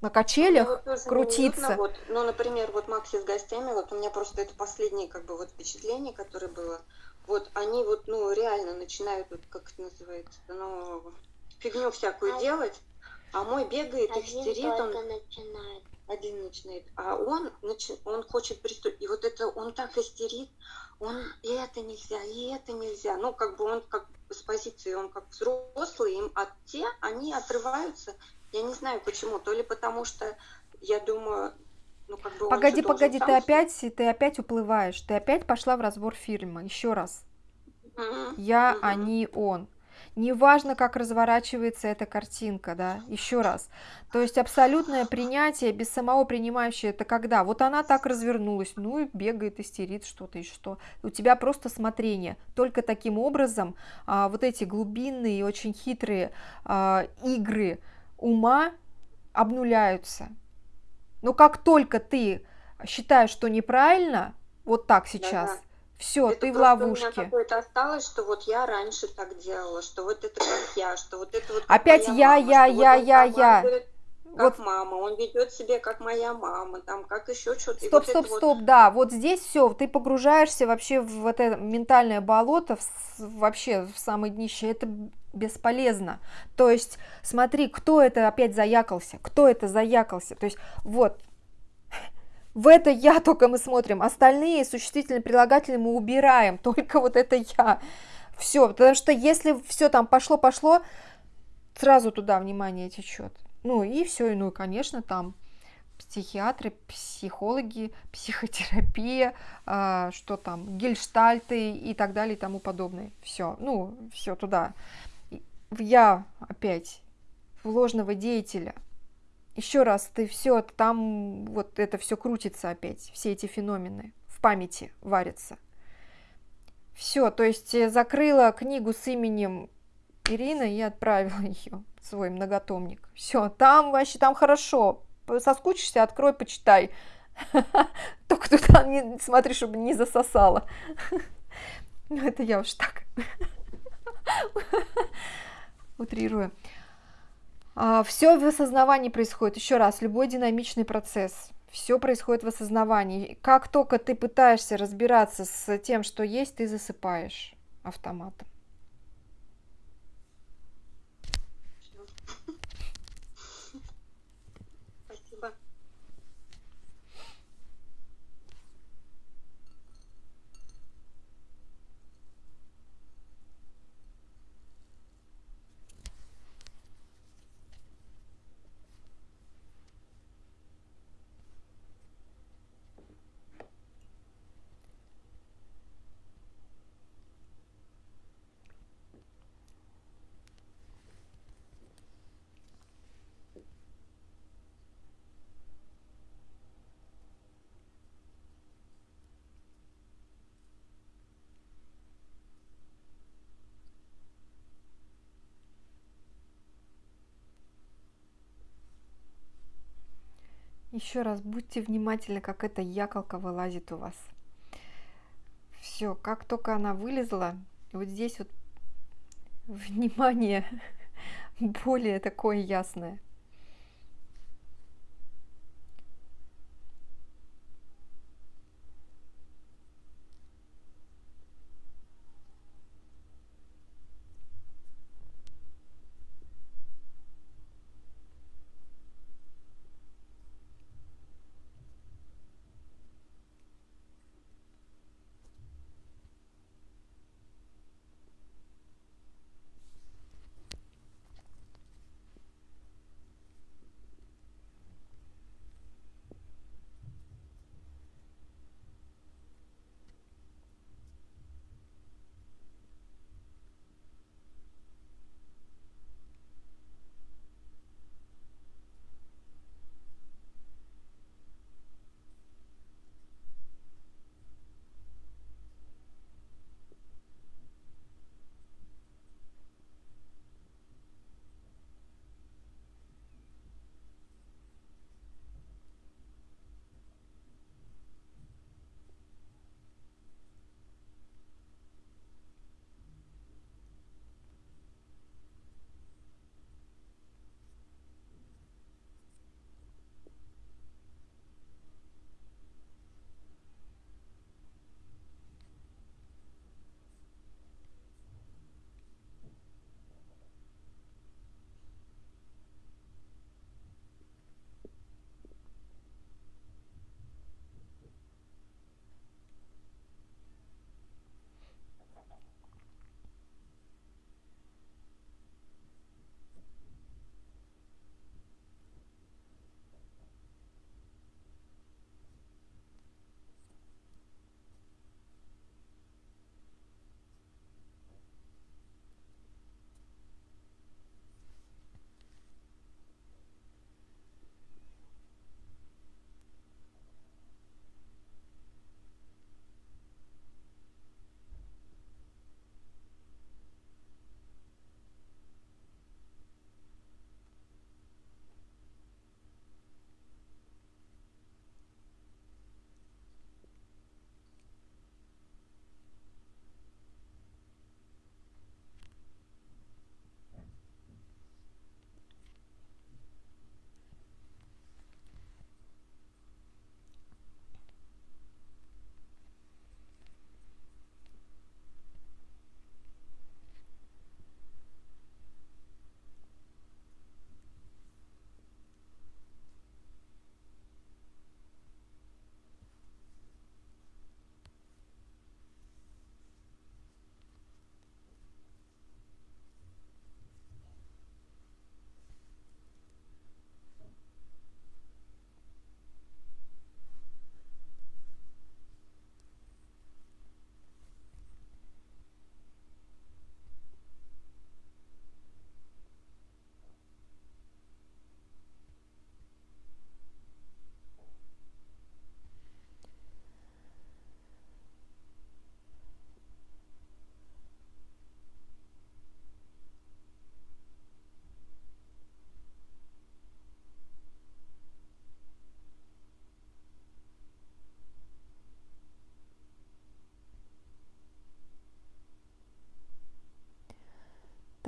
на качелях вот крутиться. вот, ну, например, вот Макси с гостями, вот у меня просто это последнее как бы вот впечатление, которое было. Вот они вот, ну, реально начинают, вот, как это называется, ну, фигню всякую а... делать, а мой бегает, истерит, он... начинает один начинает, а он, он хочет приступить, и вот это он так истерит, он и это нельзя, и это нельзя, ну как бы он как с позиции, он как взрослый, им от те, они отрываются, я не знаю почему, то ли потому что, я думаю, ну, как бы погоди, погоди, ты опять, ты опять уплываешь, ты опять пошла в разбор фильма, еще раз. Mm-hmm. Я, mm-hmm. они, он. Неважно, как разворачивается эта картинка, да, еще раз. То есть абсолютное принятие без самого принимающего, это когда? Вот она так развернулась, ну и бегает, истерит что-то и что. У тебя просто смотрение. Только таким образом а, вот эти глубинные и очень хитрые а, игры ума обнуляются. Но как только ты считаешь, что неправильно, вот так сейчас, да -да все, ты в ловушке. У меня какое-то осталось, что вот я раньше так делала, что вот это как я, что вот это вот Опять я, мама, я, я, вот я, я. Как вот. мама, он ведет себя как моя мама, там как еще что-то. Стоп, вот стоп, стоп, вот... да, вот здесь все, ты погружаешься вообще в это ментальное болото, в, вообще в самое днище, это бесполезно. То есть, смотри, кто это опять заякался, кто это заякался, то есть, вот, в это я только мы смотрим, остальные существительные прилагательные мы убираем, только вот это я. Все, потому что если все там пошло-пошло, сразу туда внимание течет. Ну и все, ну и, конечно, там психиатры, психологи, психотерапия, э, что там, гельштальты и так далее и тому подобное. Все, ну, все туда. Я опять в ложного деятеля – еще раз, ты все, там вот это все крутится опять, все эти феномены в памяти варятся. Все, то есть э, закрыла книгу с именем Ирина и отправила ее свой многотомник. Все, там вообще, там хорошо. Соскучишься, открой, почитай. Только туда не смотри, чтобы не засосало. Ну, это я уж так утрирую. А, все в осознавании происходит. Еще раз, любой динамичный процесс. Все происходит в осознавании. Как только ты пытаешься разбираться с тем, что есть, ты засыпаешь автоматом. Еще раз будьте внимательны, как эта яколка вылазит у вас. Все, как только она вылезла, вот здесь вот внимание более такое ясное.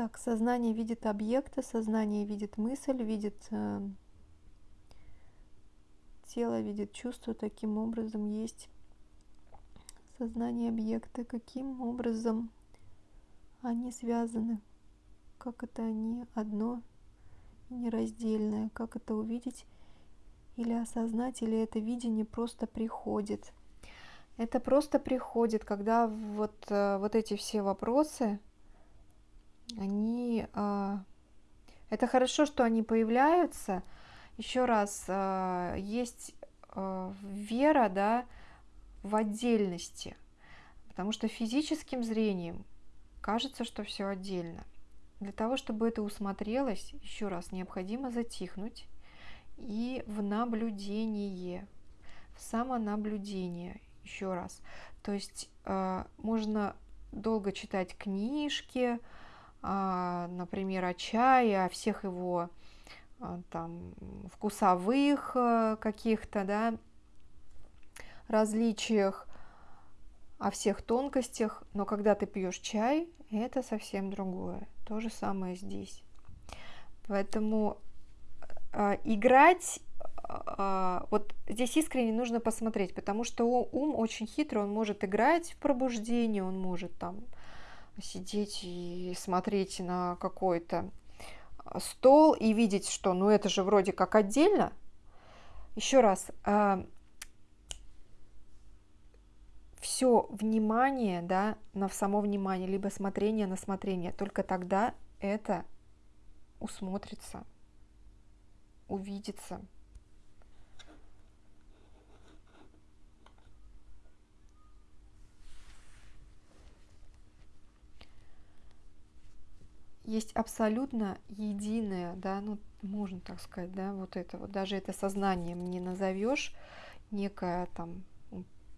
Так, сознание видит объекты, сознание видит мысль, видит э, тело, видит чувство. Таким образом есть сознание объекта. Каким образом они связаны? Как это они одно нераздельное? Как это увидеть или осознать, или это видение просто приходит? Это просто приходит, когда вот, э, вот эти все вопросы – они... А, это хорошо, что они появляются. Еще раз, а, есть а, вера, да, в отдельности, потому что физическим зрением кажется, что все отдельно. Для того, чтобы это усмотрелось, еще раз, необходимо затихнуть и в наблюдение, в самонаблюдение, еще раз. То есть можно долго читать книжки, например, о чае, о всех его а, там вкусовых э, каких-то, да, различиях, о всех тонкостях, но когда ты пьешь чай, это совсем другое. То же самое здесь. Поэтому э, играть, э, вот здесь искренне нужно посмотреть, потому что ум очень хитрый, он может играть в пробуждение, он может там сидеть и смотреть на какой-то стол и видеть, что ну это же вроде как отдельно. Еще раз, э, все внимание, да, на само внимание, либо смотрение на смотрение, только тогда это усмотрится, увидится. Есть абсолютно единое, да, ну, можно так сказать, да, вот это вот, даже это сознанием не назовешь, некое там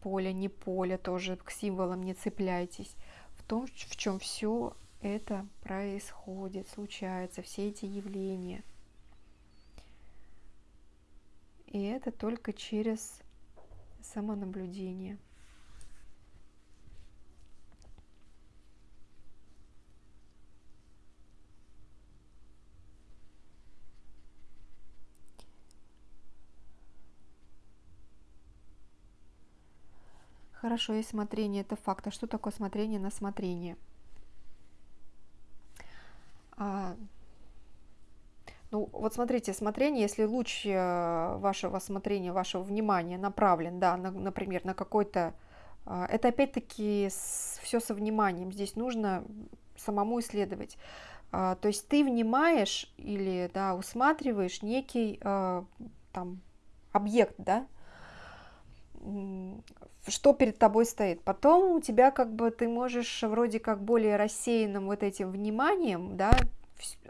поле, не поле, тоже к символам не цепляйтесь, в том, в чем все это происходит, случается, все эти явления. И это только через самонаблюдение. Хорошо, есть смотрение, это факт. А что такое смотрение на смотрение? А, ну, вот смотрите, смотрение, если луч э, вашего смотрения, вашего внимания направлен, да, на, например, на какой-то... А, это опять-таки все со вниманием. Здесь нужно самому исследовать. А, то есть ты внимаешь или да, усматриваешь некий э, там объект, да, что перед тобой стоит. Потом у тебя как бы ты можешь вроде как более рассеянным вот этим вниманием, да,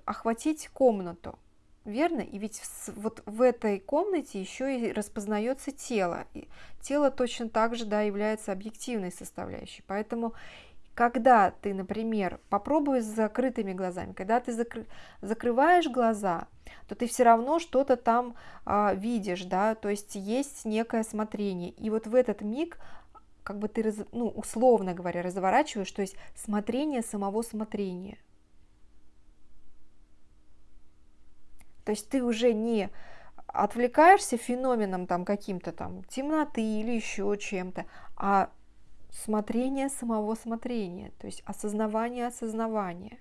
охватить комнату. Верно? И ведь вот в этой комнате еще и распознается тело. И тело точно так же да, является объективной составляющей. Поэтому когда ты, например, попробуй с закрытыми глазами, когда ты закры... закрываешь глаза, то ты все равно что-то там а, видишь, да, то есть есть некое смотрение. И вот в этот миг как бы ты, раз, ну, условно говоря, разворачиваешь, то есть смотрение самого смотрения. То есть ты уже не отвлекаешься феноменом там каким-то там темноты или еще чем-то, а смотрение самого смотрения, то есть осознавание осознавания.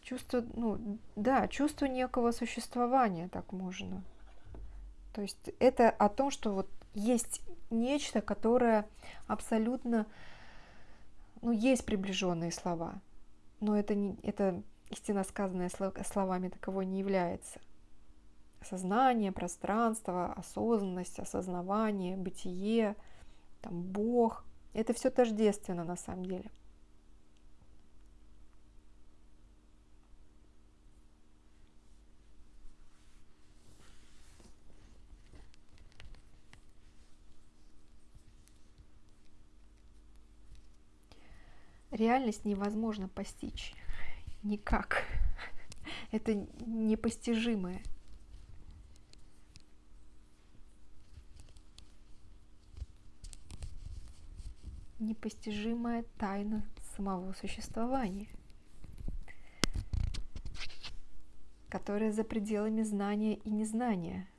Чувство, ну, да, чувство некого существования, так можно. То есть это о том, что вот есть нечто, которое абсолютно, ну, есть приближенные слова, но это, не, это истинно сказанное словами таковой не является сознание, пространство, осознанность, осознавание, бытие, там, Бог. Это все тождественно на самом деле. Реальность невозможно постичь никак. Это непостижимое. Непостижимая тайна самого существования, которая за пределами знания и незнания –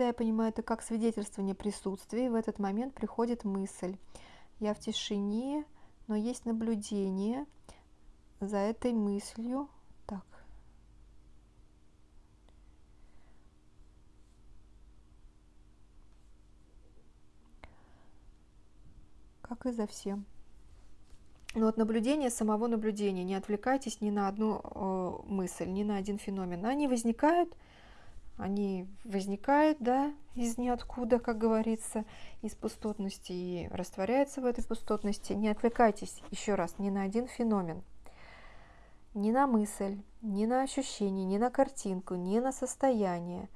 Да, я понимаю, это как свидетельствование присутствия, в этот момент приходит мысль. Я в тишине, но есть наблюдение за этой мыслью. Так. Как и за всем. Но вот наблюдение самого наблюдения. Не отвлекайтесь ни на одну э, мысль, ни на один феномен. Они возникают, они возникают, да, из ниоткуда, как говорится, из пустотности и растворяются в этой пустотности. Не отвлекайтесь еще раз ни на один феномен, ни на мысль, ни на ощущение, ни на картинку, ни на состояние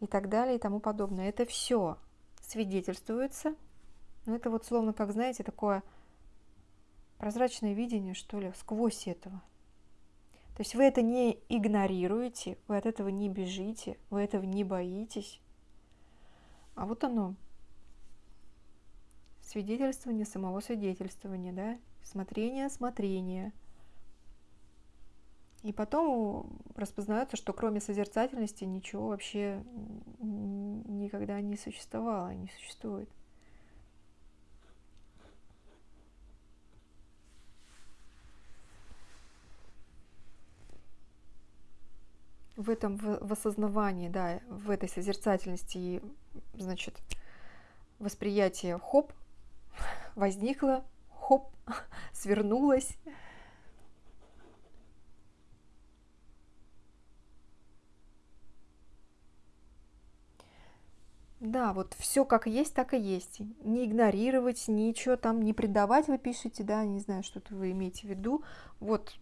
и так далее и тому подобное. Это все свидетельствуется. Ну, это вот словно, как знаете, такое прозрачное видение, что ли, сквозь этого. То есть вы это не игнорируете, вы от этого не бежите, вы этого не боитесь. А вот оно, свидетельствование самого свидетельствования, да, смотрение, смотрение. И потом распознается, что кроме созерцательности ничего вообще никогда не существовало, не существует. В этом в осознавании, да, в этой созерцательности и, значит, восприятие хоп, возникло, хоп, свернулось. Да, вот все как есть, так и есть. Не игнорировать, ничего там не предавать, вы пишете, да, не знаю, что-то вы имеете в виду. Вот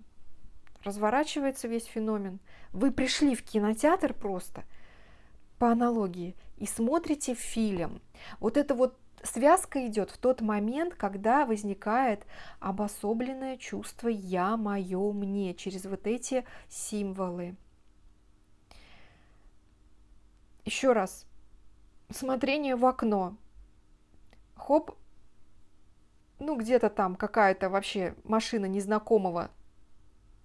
разворачивается весь феномен. Вы пришли в кинотеатр просто по аналогии и смотрите фильм. Вот это вот связка идет в тот момент, когда возникает обособленное чувство «я», «моё», «мне» через вот эти символы. Еще раз. Смотрение в окно. Хоп, ну где-то там какая-то вообще машина незнакомого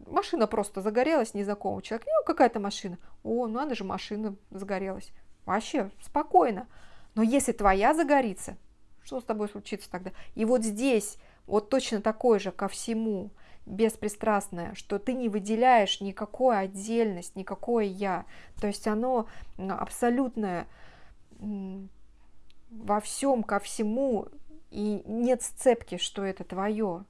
машина просто загорелась незнакомого человека. Ну, какая-то машина. О, ну надо же, машина загорелась. Вообще спокойно. Но если твоя загорится, что с тобой случится тогда? И вот здесь вот точно такое же ко всему, беспристрастное, что ты не выделяешь никакую отдельность, никакое я. То есть оно абсолютное во всем, ко всему, и нет сцепки, что это твое.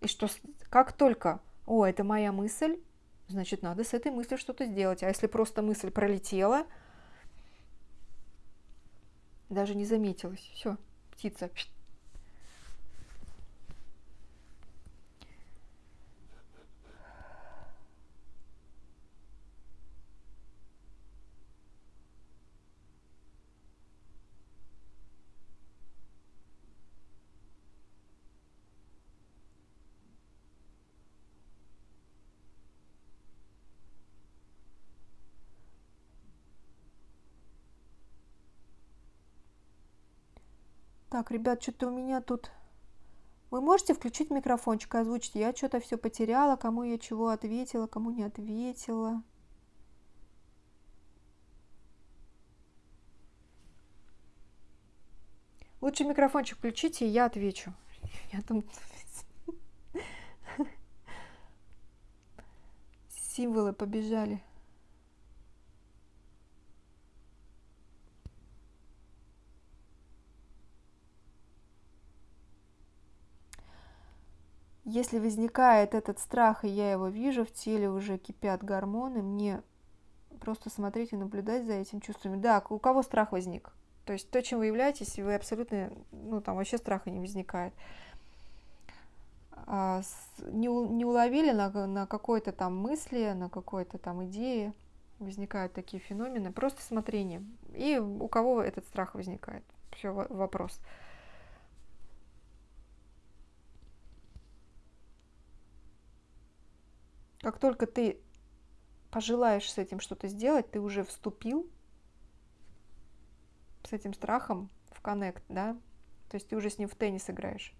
И что как только, о, это моя мысль, значит, надо с этой мыслью что-то сделать. А если просто мысль пролетела, даже не заметилась, все, птица Так, ребят, что-то у меня тут... Вы можете включить микрофончик и озвучить? Я что-то все потеряла, кому я чего ответила, кому не ответила. Лучше микрофончик включите, и я отвечу. Я там... Символы побежали. Если возникает этот страх, и я его вижу, в теле уже кипят гормоны, мне просто смотреть и наблюдать за этим чувствами. Да, у кого страх возник? То есть то, чем вы являетесь, вы абсолютно, ну там вообще страха не возникает. А, не, не уловили на, на какой-то там мысли, на какой-то там идее, возникают такие феномены, просто смотрение. И у кого этот страх возникает? Все, вопрос. Как только ты пожелаешь с этим что-то сделать, ты уже вступил с этим страхом в коннект, да? То есть ты уже с ним в теннис играешь.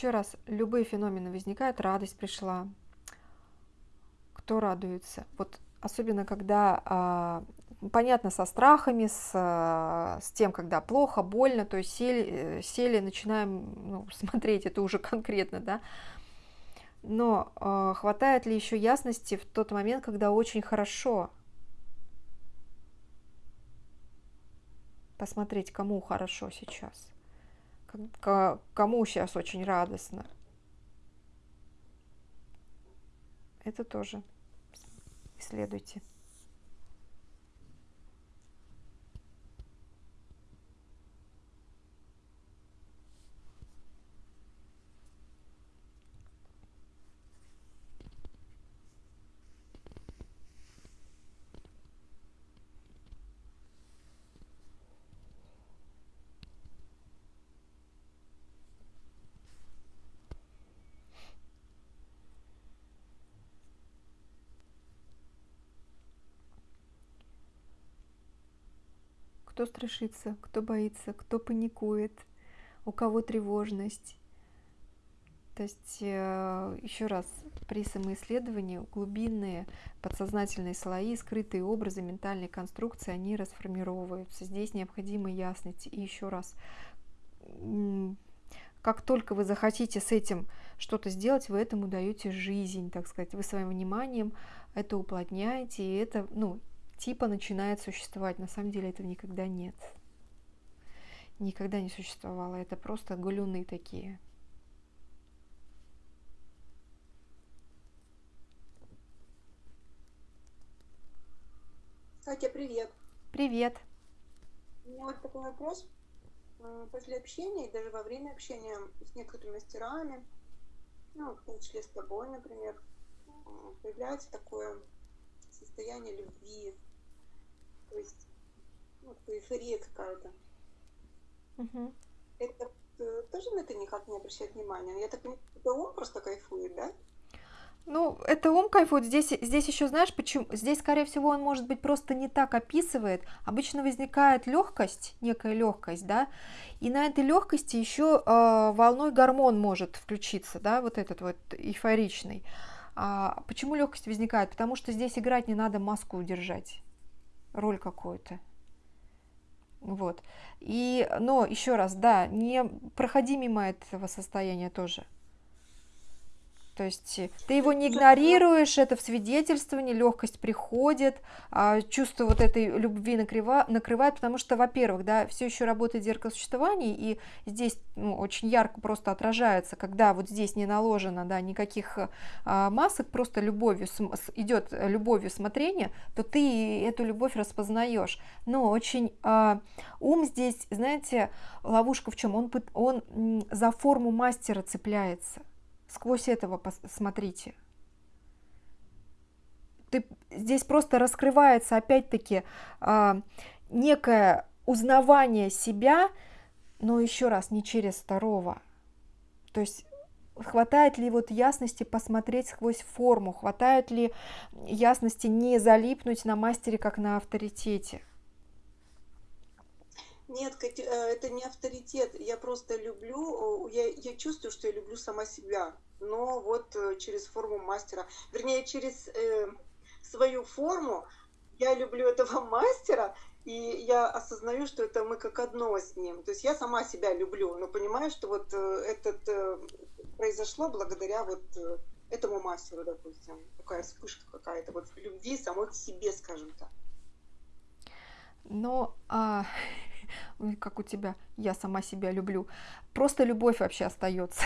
Еще раз, любые феномены возникают, радость пришла. Кто радуется? Вот особенно когда а, понятно, со страхами, с, с тем, когда плохо, больно, то есть сели, э, сели начинаем ну, смотреть, это уже конкретно, да. Но э, хватает ли еще ясности в тот момент, когда очень хорошо? Посмотреть, кому хорошо сейчас, кому сейчас очень радостно. Это тоже исследуйте. Кто страшится, кто боится, кто паникует, у кого тревожность. То есть, э, еще раз, при самоисследовании глубинные подсознательные слои, скрытые образы, ментальные конструкции, они расформировываются. Здесь необходима ясность. И еще раз, как только вы захотите с этим что-то сделать, вы этому даете жизнь, так сказать. Вы своим вниманием это уплотняете, и это, ну, типа начинает существовать. На самом деле этого никогда нет. Никогда не существовало. Это просто галюны такие. Катя, привет. Привет. У меня вот такой вопрос. После общения и даже во время общения с некоторыми мастерами, ну, в том числе с тобой, например, появляется такое состояние любви, то есть ну, эйфория какая-то. Угу. Это э, тоже на это никак не обращает внимания. Я так понимаю, это ум просто кайфует, да? Ну, это ум кайфует. Здесь, здесь еще, знаешь, почему? Здесь, скорее всего, он, может быть, просто не так описывает. Обычно возникает легкость, некая легкость, да, и на этой легкости еще э, волной гормон может включиться, да, вот этот вот эйфоричный. А почему легкость возникает? Потому что здесь играть не надо маску удержать роль какую-то. Вот. И, но еще раз, да, не проходи мимо этого состояния тоже. То есть э, ты его не игнорируешь, это в свидетельствовании, легкость приходит, а, чувство вот этой любви накрыва, накрывает, потому что, во-первых, да, все еще работает зеркало существования, и здесь ну, очень ярко просто отражается, когда вот здесь не наложено, да, никаких а, масок, просто любовью, идет любовью смотрение, то ты эту любовь распознаешь. Но очень а, ум здесь, знаете, ловушка в чем? Он, он за форму мастера цепляется сквозь этого посмотрите. Ты, здесь просто раскрывается опять-таки э, некое узнавание себя, но еще раз не через второго. То есть хватает ли вот ясности посмотреть сквозь форму, хватает ли ясности не залипнуть на мастере, как на авторитете. Нет, э, это не авторитет. Я просто люблю, я, я чувствую, что я люблю сама себя. Но вот э, через форму мастера, вернее, через э, свою форму я люблю этого мастера, и я осознаю, что это мы как одно с ним. То есть я сама себя люблю, но понимаю, что вот э, это произошло благодаря вот этому мастеру, допустим. Такая вспышка какая-то вот любви самой к себе, скажем так. Но а, как у тебя, я сама себя люблю. Просто любовь вообще остается.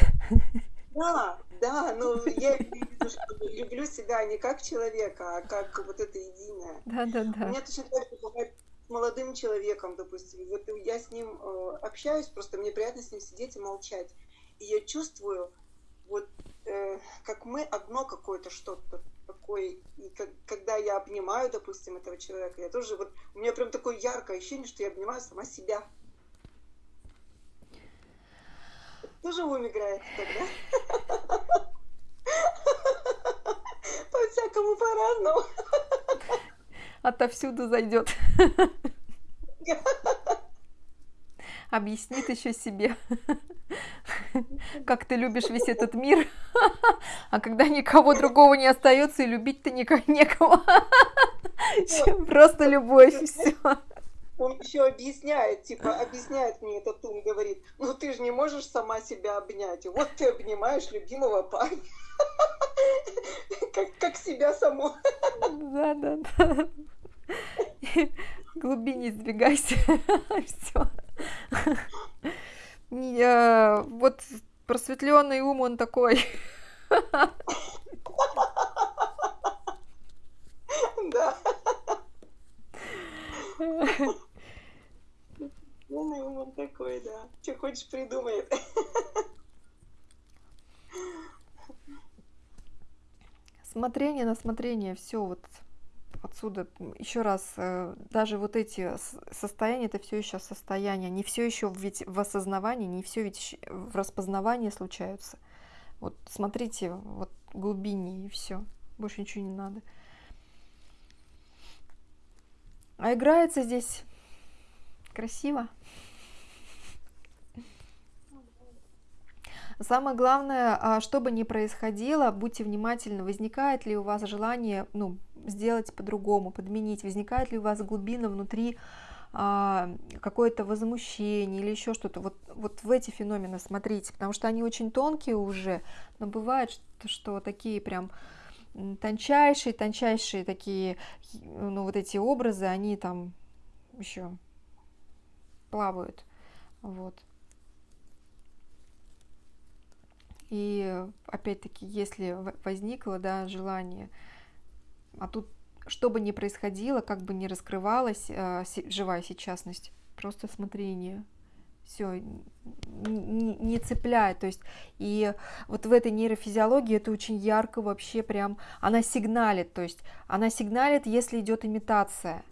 Да, да, но я вижу, что люблю себя не как человека, а как вот это единое. Да, да, да. У меня точно так же бывает с молодым человеком, допустим. Вот я с ним э, общаюсь, просто мне приятно с ним сидеть и молчать. И я чувствую, вот э, как мы одно какое-то что-то такое. И как, когда я обнимаю, допустим, этого человека, я тоже вот, у меня прям такое яркое ощущение, что я обнимаю сама себя. Тоже ум играет тогда? По-всякому по-разному. Отовсюду зайдет. Объяснит еще себе. как ты любишь весь этот мир, а когда никого другого не остается и любить-то некого, просто любовь все. Он еще объясняет, типа, объясняет мне этот ум, говорит, ну ты же не можешь сама себя обнять. Вот ты обнимаешь любимого парня. Как, как себя саму. Да, да, да. Глубине сдвигайся. Все. Вот просветленный ум, он такой. Да. Умный ум он такой, да. Что хочешь придумает. Смотрение на смотрение, все вот отсюда еще раз, э, даже вот эти состояния, это все еще состояние, не все еще ведь в осознавании, не все ведь в распознавании случаются. Вот смотрите, вот глубине и все, больше ничего не надо. А играется здесь красиво. Самое главное, а, что бы ни происходило, будьте внимательны, возникает ли у вас желание ну, сделать по-другому, подменить, возникает ли у вас глубина внутри а, какое-то возмущение или еще что-то. Вот, вот в эти феномены смотрите, потому что они очень тонкие уже, но бывает, что, что такие прям тончайшие, тончайшие такие, ну вот эти образы, они там еще плавают, вот. И опять-таки, если возникло да, желание, а тут что бы ни происходило, как бы ни раскрывалась э, живая сейчасность, просто смотрение, все, не, не цепляет, то есть, и вот в этой нейрофизиологии это очень ярко вообще прям, она сигналит, то есть, она сигналит, если идет имитация.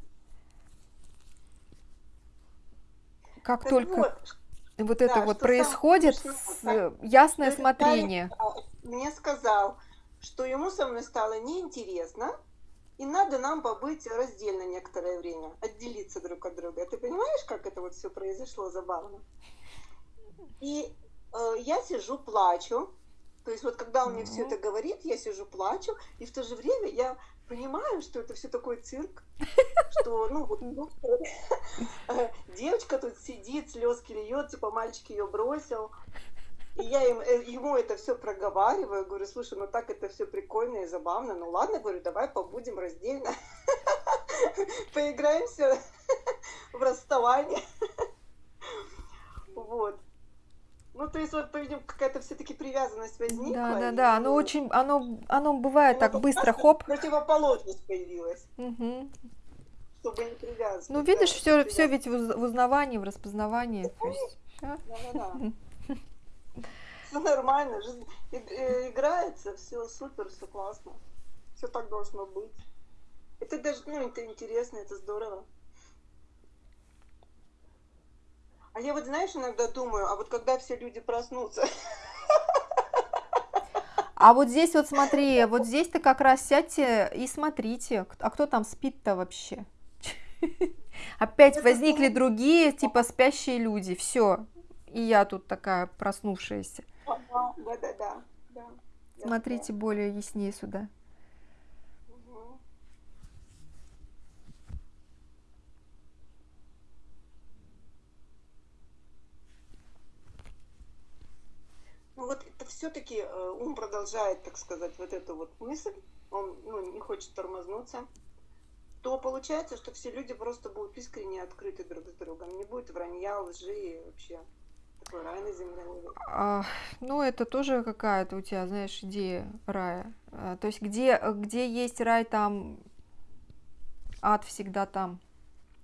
Как так только... Вот вот да, это вот происходит, с, ясное То смотрение. Мне сказал, что ему со мной стало неинтересно, и надо нам побыть раздельно некоторое время, отделиться друг от друга. Ты понимаешь, как это вот все произошло забавно? И э, я сижу, плачу. То есть вот когда он мне все это говорит, я сижу, плачу, и в то же время я понимаю, что это все такой цирк, что, ну, вот, ну, девочка тут сидит, слезки льет, типа мальчик ее бросил. И я им, э, ему это все проговариваю, говорю, слушай, ну так это все прикольно и забавно, ну ладно, говорю, давай побудем раздельно, поиграемся в расставание. Вот. Ну, то есть, вот, по-видимому, какая-то все-таки привязанность возникла. Да, да, да. Оно очень, оно, оно бывает ну, так быстро, хоп. Противоположность появилась. Угу. Чтобы не привязываться. Ну, видишь, все, все ведь в узнавании, в распознавании. Да, да, да. Все нормально, жизнь э, играется, все супер, все классно. Все так должно быть. Это даже, ну, это интересно, это здорово. А я вот, знаешь, иногда думаю, а вот когда все люди проснутся... А вот здесь вот смотри, вот здесь-то как раз сядьте и смотрите, а кто там спит-то вообще? Опять возникли другие, типа спящие люди, все. И я тут такая проснувшаяся. Да, да, да. Смотрите более яснее сюда. Ну вот это все-таки э, ум продолжает, так сказать, вот эту вот мысль, он ну, не хочет тормознуться, то получается, что все люди просто будут искренне открыты друг с другом, не будет вранья, лжи и вообще такой рай на земле. А, ну, это тоже какая-то у тебя, знаешь, идея рая. А, то есть где, где есть рай, там ад всегда там.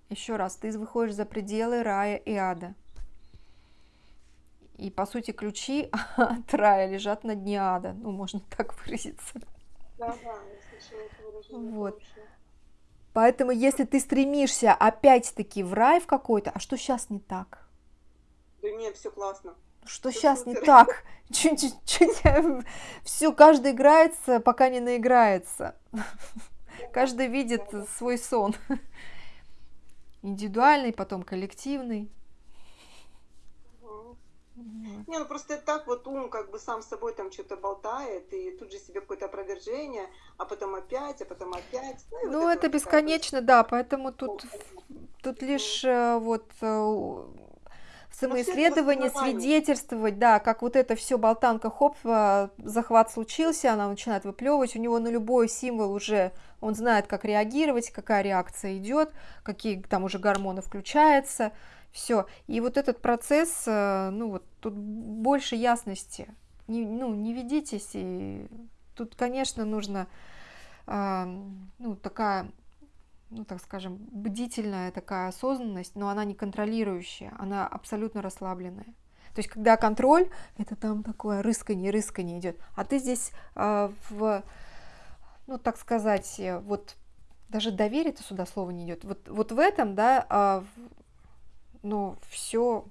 Еще раз, ты выходишь за пределы рая и ада. И, по сути, ключи от рая лежат на дне ада. Ну, можно так выразиться. Да, да, я слышала это выражение. Вот. Поэтому, если ты стремишься опять-таки в рай в какой-то, а что сейчас не так? Да нет, все классно. Что все сейчас супер. не так? Все, каждый играется, пока не наиграется. Каждый видит свой сон. Индивидуальный, потом коллективный. Не, ну просто так вот ум как бы сам с собой там что-то болтает, и тут же себе какое-то опровержение, а потом опять, а потом опять. Ну, ну это вот бесконечно, да, поэтому тут, тут лишь э, вот э, самоисследование, свидетельствовать, да, как вот это все болтанка, хоп, э, захват случился, она начинает выплевывать, у него на любой символ уже он знает, как реагировать, какая реакция идет, какие там уже гормоны включаются, все. И вот этот процесс, э, ну вот тут больше ясности. Не, ну, не ведитесь. И тут, конечно, нужно ну, такая, ну, так скажем, бдительная такая осознанность, но она не контролирующая, она абсолютно расслабленная. То есть, когда контроль, это там такое рыскание, рыскание идет. А ты здесь э, в, ну, так сказать, вот даже доверие это сюда слово не идет. Вот, вот в этом, да, э, но все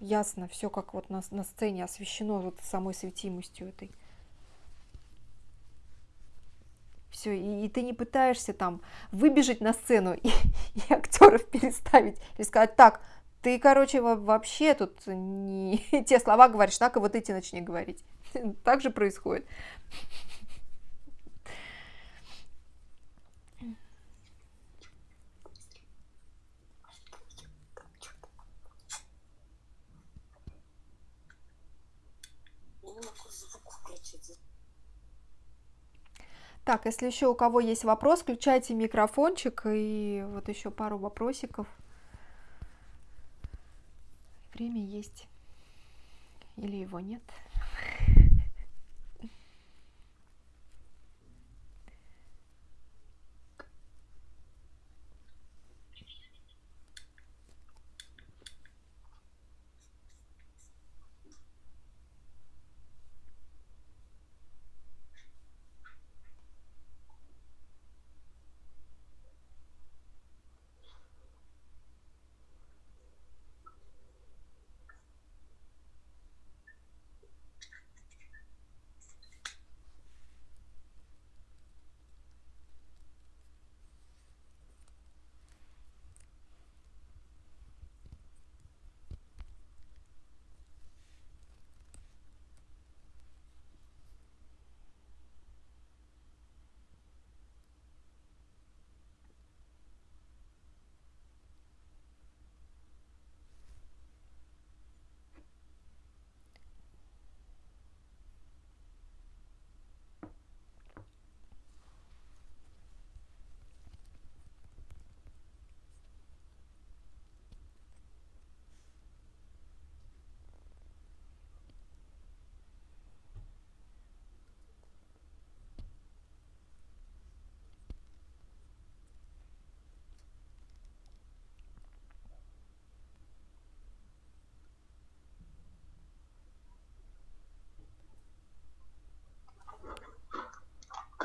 ясно, все как вот на, на сцене освещено вот самой светимостью этой. Все, и, и ты не пытаешься там выбежать на сцену и, и актеров переставить и сказать, так, ты, короче, вообще тут не те слова говоришь, так и вот эти начни говорить. Так же происходит. Так, если еще у кого есть вопрос, включайте микрофончик и вот еще пару вопросиков. Время есть. Или его нет.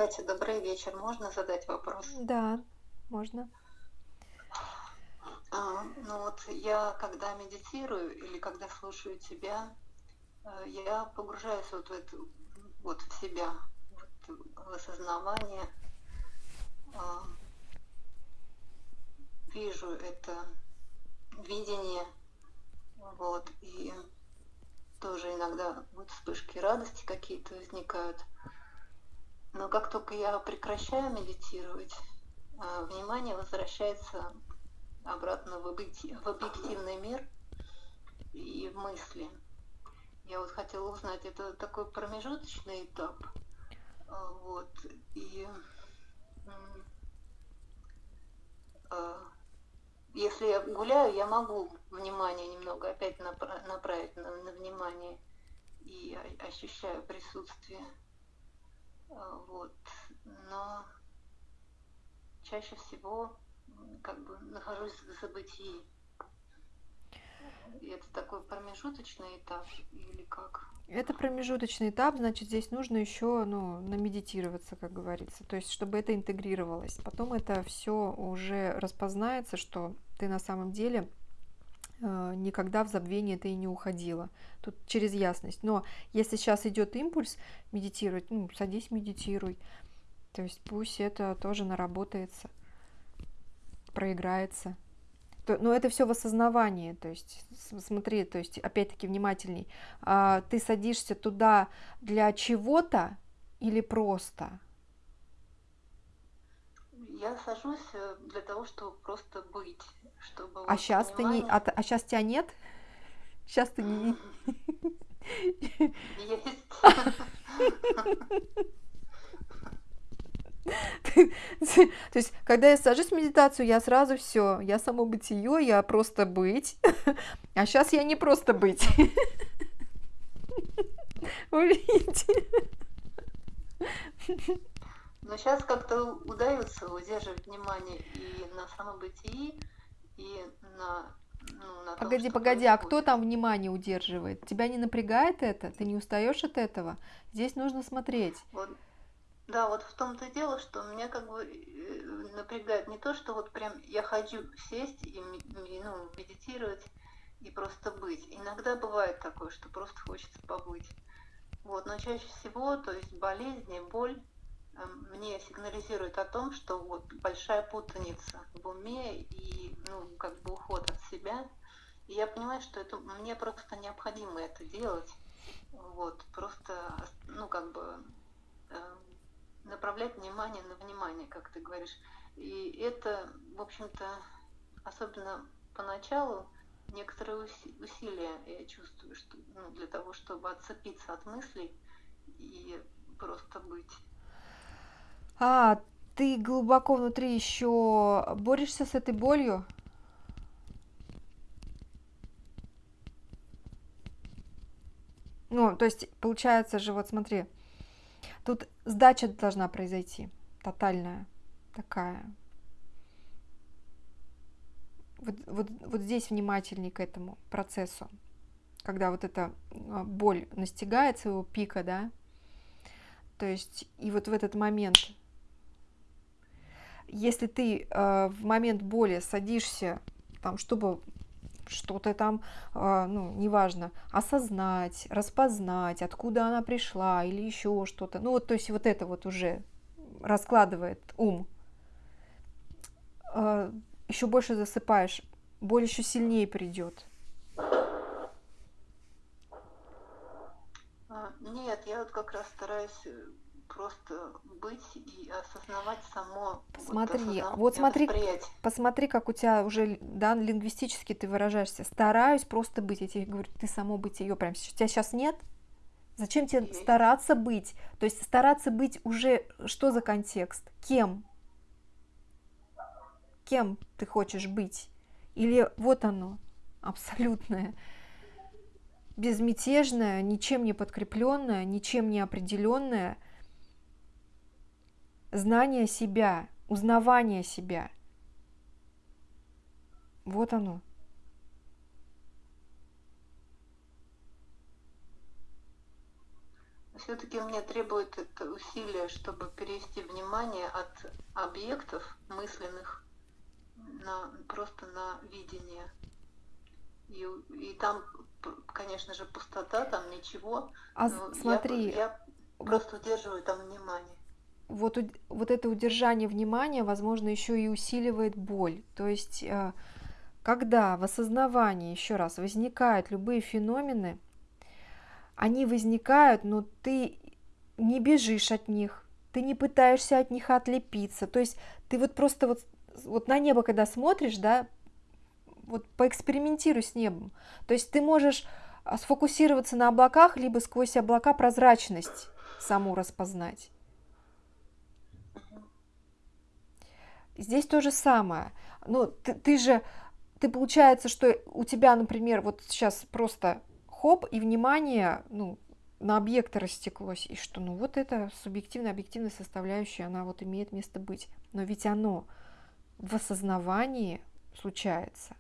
Катя, добрый вечер. Можно задать вопрос? Да, можно. А, ну вот я когда медитирую или когда слушаю тебя, э, я погружаюсь вот в эту, вот в себя, вот в осознавание. А, вижу это видение, вот, и тоже иногда вот вспышки радости какие-то возникают. Но как только я прекращаю медитировать, а, внимание возвращается обратно в, объективный мир и в мысли. Я вот хотела узнать, это такой промежуточный этап. А, вот. И а, если я гуляю, я могу внимание немного опять направить на, на внимание и ощущаю присутствие. А, вот. Но чаще всего как бы нахожусь в забытии. И это такой промежуточный этап или как? Это промежуточный этап, значит, здесь нужно еще ну, намедитироваться, как говорится, то есть, чтобы это интегрировалось. Потом это все уже распознается, что ты на самом деле никогда в забвение ты и не уходила. Тут через ясность. Но если сейчас идет импульс медитировать, ну, садись, медитируй. То есть пусть это тоже наработается, проиграется. То, но это все в осознавании, то есть смотри, то есть опять-таки внимательней. А, ты садишься туда для чего-то или просто? Я сажусь э, для того, чтобы просто быть, чтобы. А вот сейчас понимание... ты не, а, а сейчас тебя нет? Сейчас ты не. Есть. То есть, когда я сажусь в медитацию, я сразу все, я само бытие, я просто быть. А сейчас я не просто быть. Вы видите? Но сейчас как-то удается удерживать внимание и на самобытии, и на ну, на погоди, том, погоди, а кто там внимание удерживает? Тебя не напрягает это? Ты не устаешь от этого? Здесь нужно смотреть. Вот да, вот в том-то и дело, что меня как бы э, напрягает не то, что вот прям я хочу сесть и ну, медитировать и просто быть. Иногда бывает такое, что просто хочется побыть. Вот, но чаще всего, то есть болезни, боль мне сигнализирует о том, что вот большая путаница в уме и ну, как бы уход от себя. И я понимаю, что это мне просто необходимо это делать. Вот, просто, ну, как бы э, направлять внимание на внимание, как ты говоришь. И это, в общем-то, особенно поначалу, некоторые усилия я чувствую, что ну, для того, чтобы отцепиться от мыслей и просто быть. А, ты глубоко внутри еще борешься с этой болью? Ну, то есть, получается же, вот смотри, Тут сдача должна произойти, тотальная такая. Вот, вот, вот здесь внимательней к этому процессу, когда вот эта а, боль настигает своего пика, да, то есть и вот в этот момент, если ты э, в момент боли садишься, там, чтобы что-то там, а, ну, неважно, осознать, распознать, откуда она пришла или еще что-то. Ну, вот, то есть вот это вот уже раскладывает ум. А, еще больше засыпаешь, боль еще сильнее придет. А, нет, я вот как раз стараюсь э, просто быть и осознавать само. Смотри, вот, вот смотри, посмотри, как у тебя уже, да, лингвистически ты выражаешься. Стараюсь просто быть. Я тебе говорю, ты само быть ее прям. У тебя сейчас нет? Зачем тебе Есть. стараться быть? То есть стараться быть уже, что за контекст? Кем? Кем ты хочешь быть? Или вот оно, абсолютное, безмятежное, ничем не подкрепленное, ничем не определенное – знание себя, узнавание себя. Вот оно. Все-таки мне требует это усилие, чтобы перевести внимание от объектов мысленных на, просто на видение. И, и там, конечно же, пустота, там ничего. А смотри, я, я просто удерживаю там внимание вот, вот это удержание внимания, возможно, еще и усиливает боль. То есть, э, когда в осознавании, еще раз, возникают любые феномены, они возникают, но ты не бежишь от них, ты не пытаешься от них отлепиться. То есть ты вот просто вот, вот на небо, когда смотришь, да, вот поэкспериментируй с небом. То есть ты можешь а, сфокусироваться на облаках, либо сквозь облака прозрачность саму распознать. Здесь то же самое. Ну, ты, ты же, ты получается, что у тебя, например, вот сейчас просто хоп, и внимание, ну, на объекты растеклось, и что, ну, вот это субъективная, объективная составляющая, она вот имеет место быть. Но ведь оно в осознавании случается.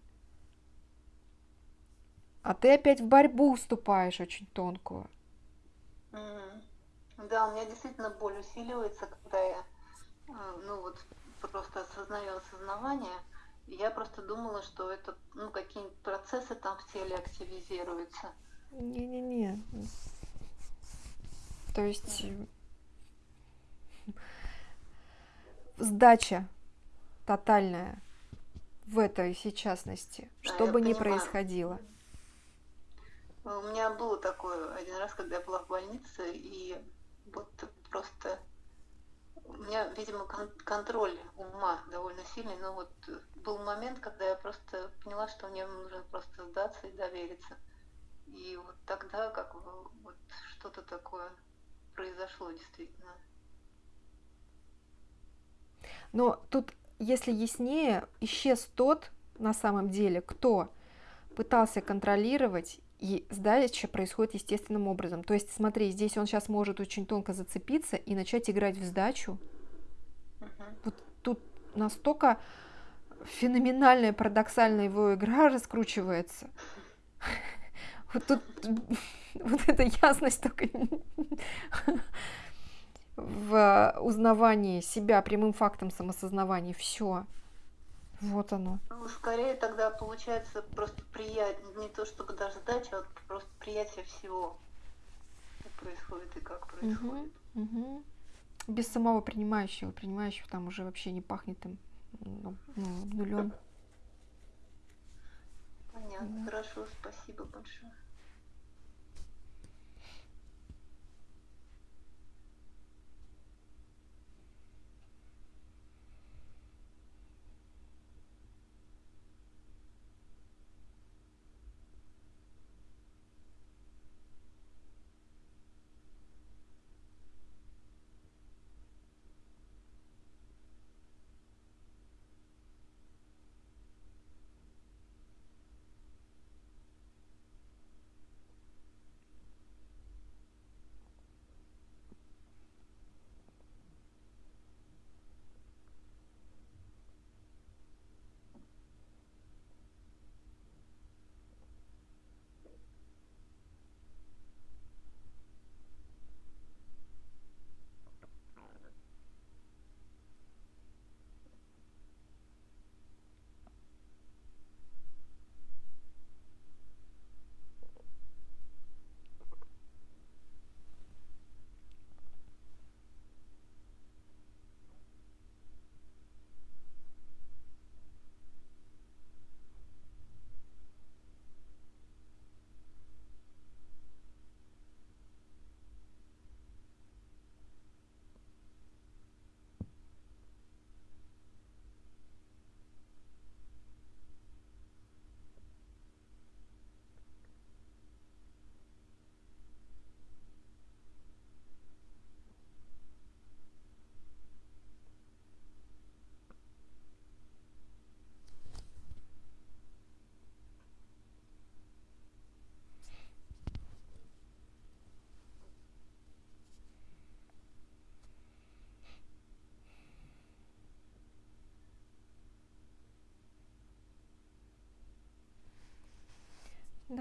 А ты опять в борьбу уступаешь очень тонкую. Mm. Да, у меня действительно боль усиливается, когда я, а, ну вот, просто осознаю осознавание, я просто думала, что это ну, какие-нибудь процессы там в теле активизируются. Не-не-не. То есть сдача тотальная. в этой сейчасности, Да, что бы ни происходило. У меня было такое один раз, когда я была в больнице, и вот просто у меня, видимо, кон- контроль ума довольно сильный, но вот э, был момент, когда я просто поняла, что мне нужно просто сдаться и довериться. И вот тогда как бы вот что-то такое произошло действительно. Но тут, если яснее, исчез тот, на самом деле, кто пытался контролировать, и сдача происходит естественным образом. То есть, смотри, здесь он сейчас может очень тонко зацепиться и начать играть в сдачу. Мгм. Вот тут настолько феноменальная, парадоксальная его игра раскручивается. Вот тут вот эта ясность только в узнавании себя прямым фактом самосознавания. Все. Вот оно. Ну, скорее тогда получается просто приятие, не то чтобы даже сдача, а вот просто приятие всего, что происходит и как происходит. Мгм. Без самого принимающего. Принимающего там уже вообще не пахнет им ну, ну, нулем. Понятно, Да. хорошо, спасибо большое.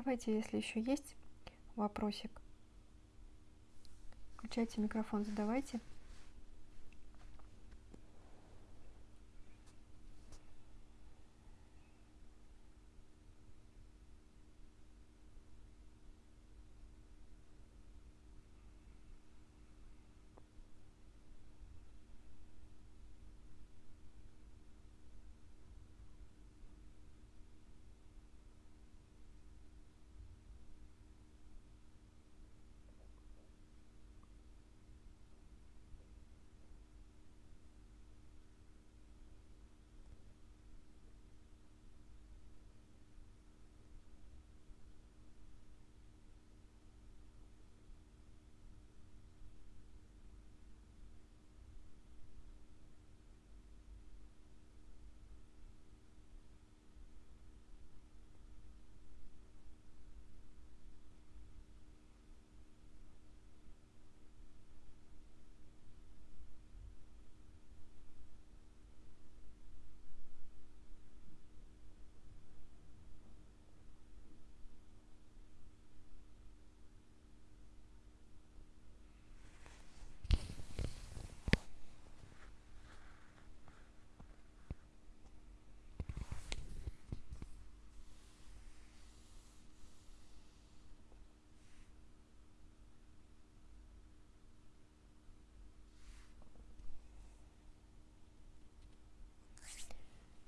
Давайте, если еще есть вопросик. Включайте микрофон, задавайте.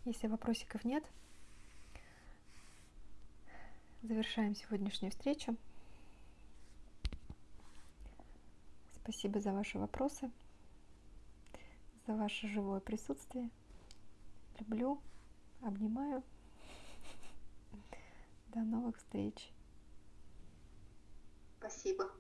Если вопросиков нет, завершаем сегодняшнюю встречу. Спасибо за ваши вопросы, за ваше живое присутствие. Люблю, обнимаю. До новых встреч. Спасибо.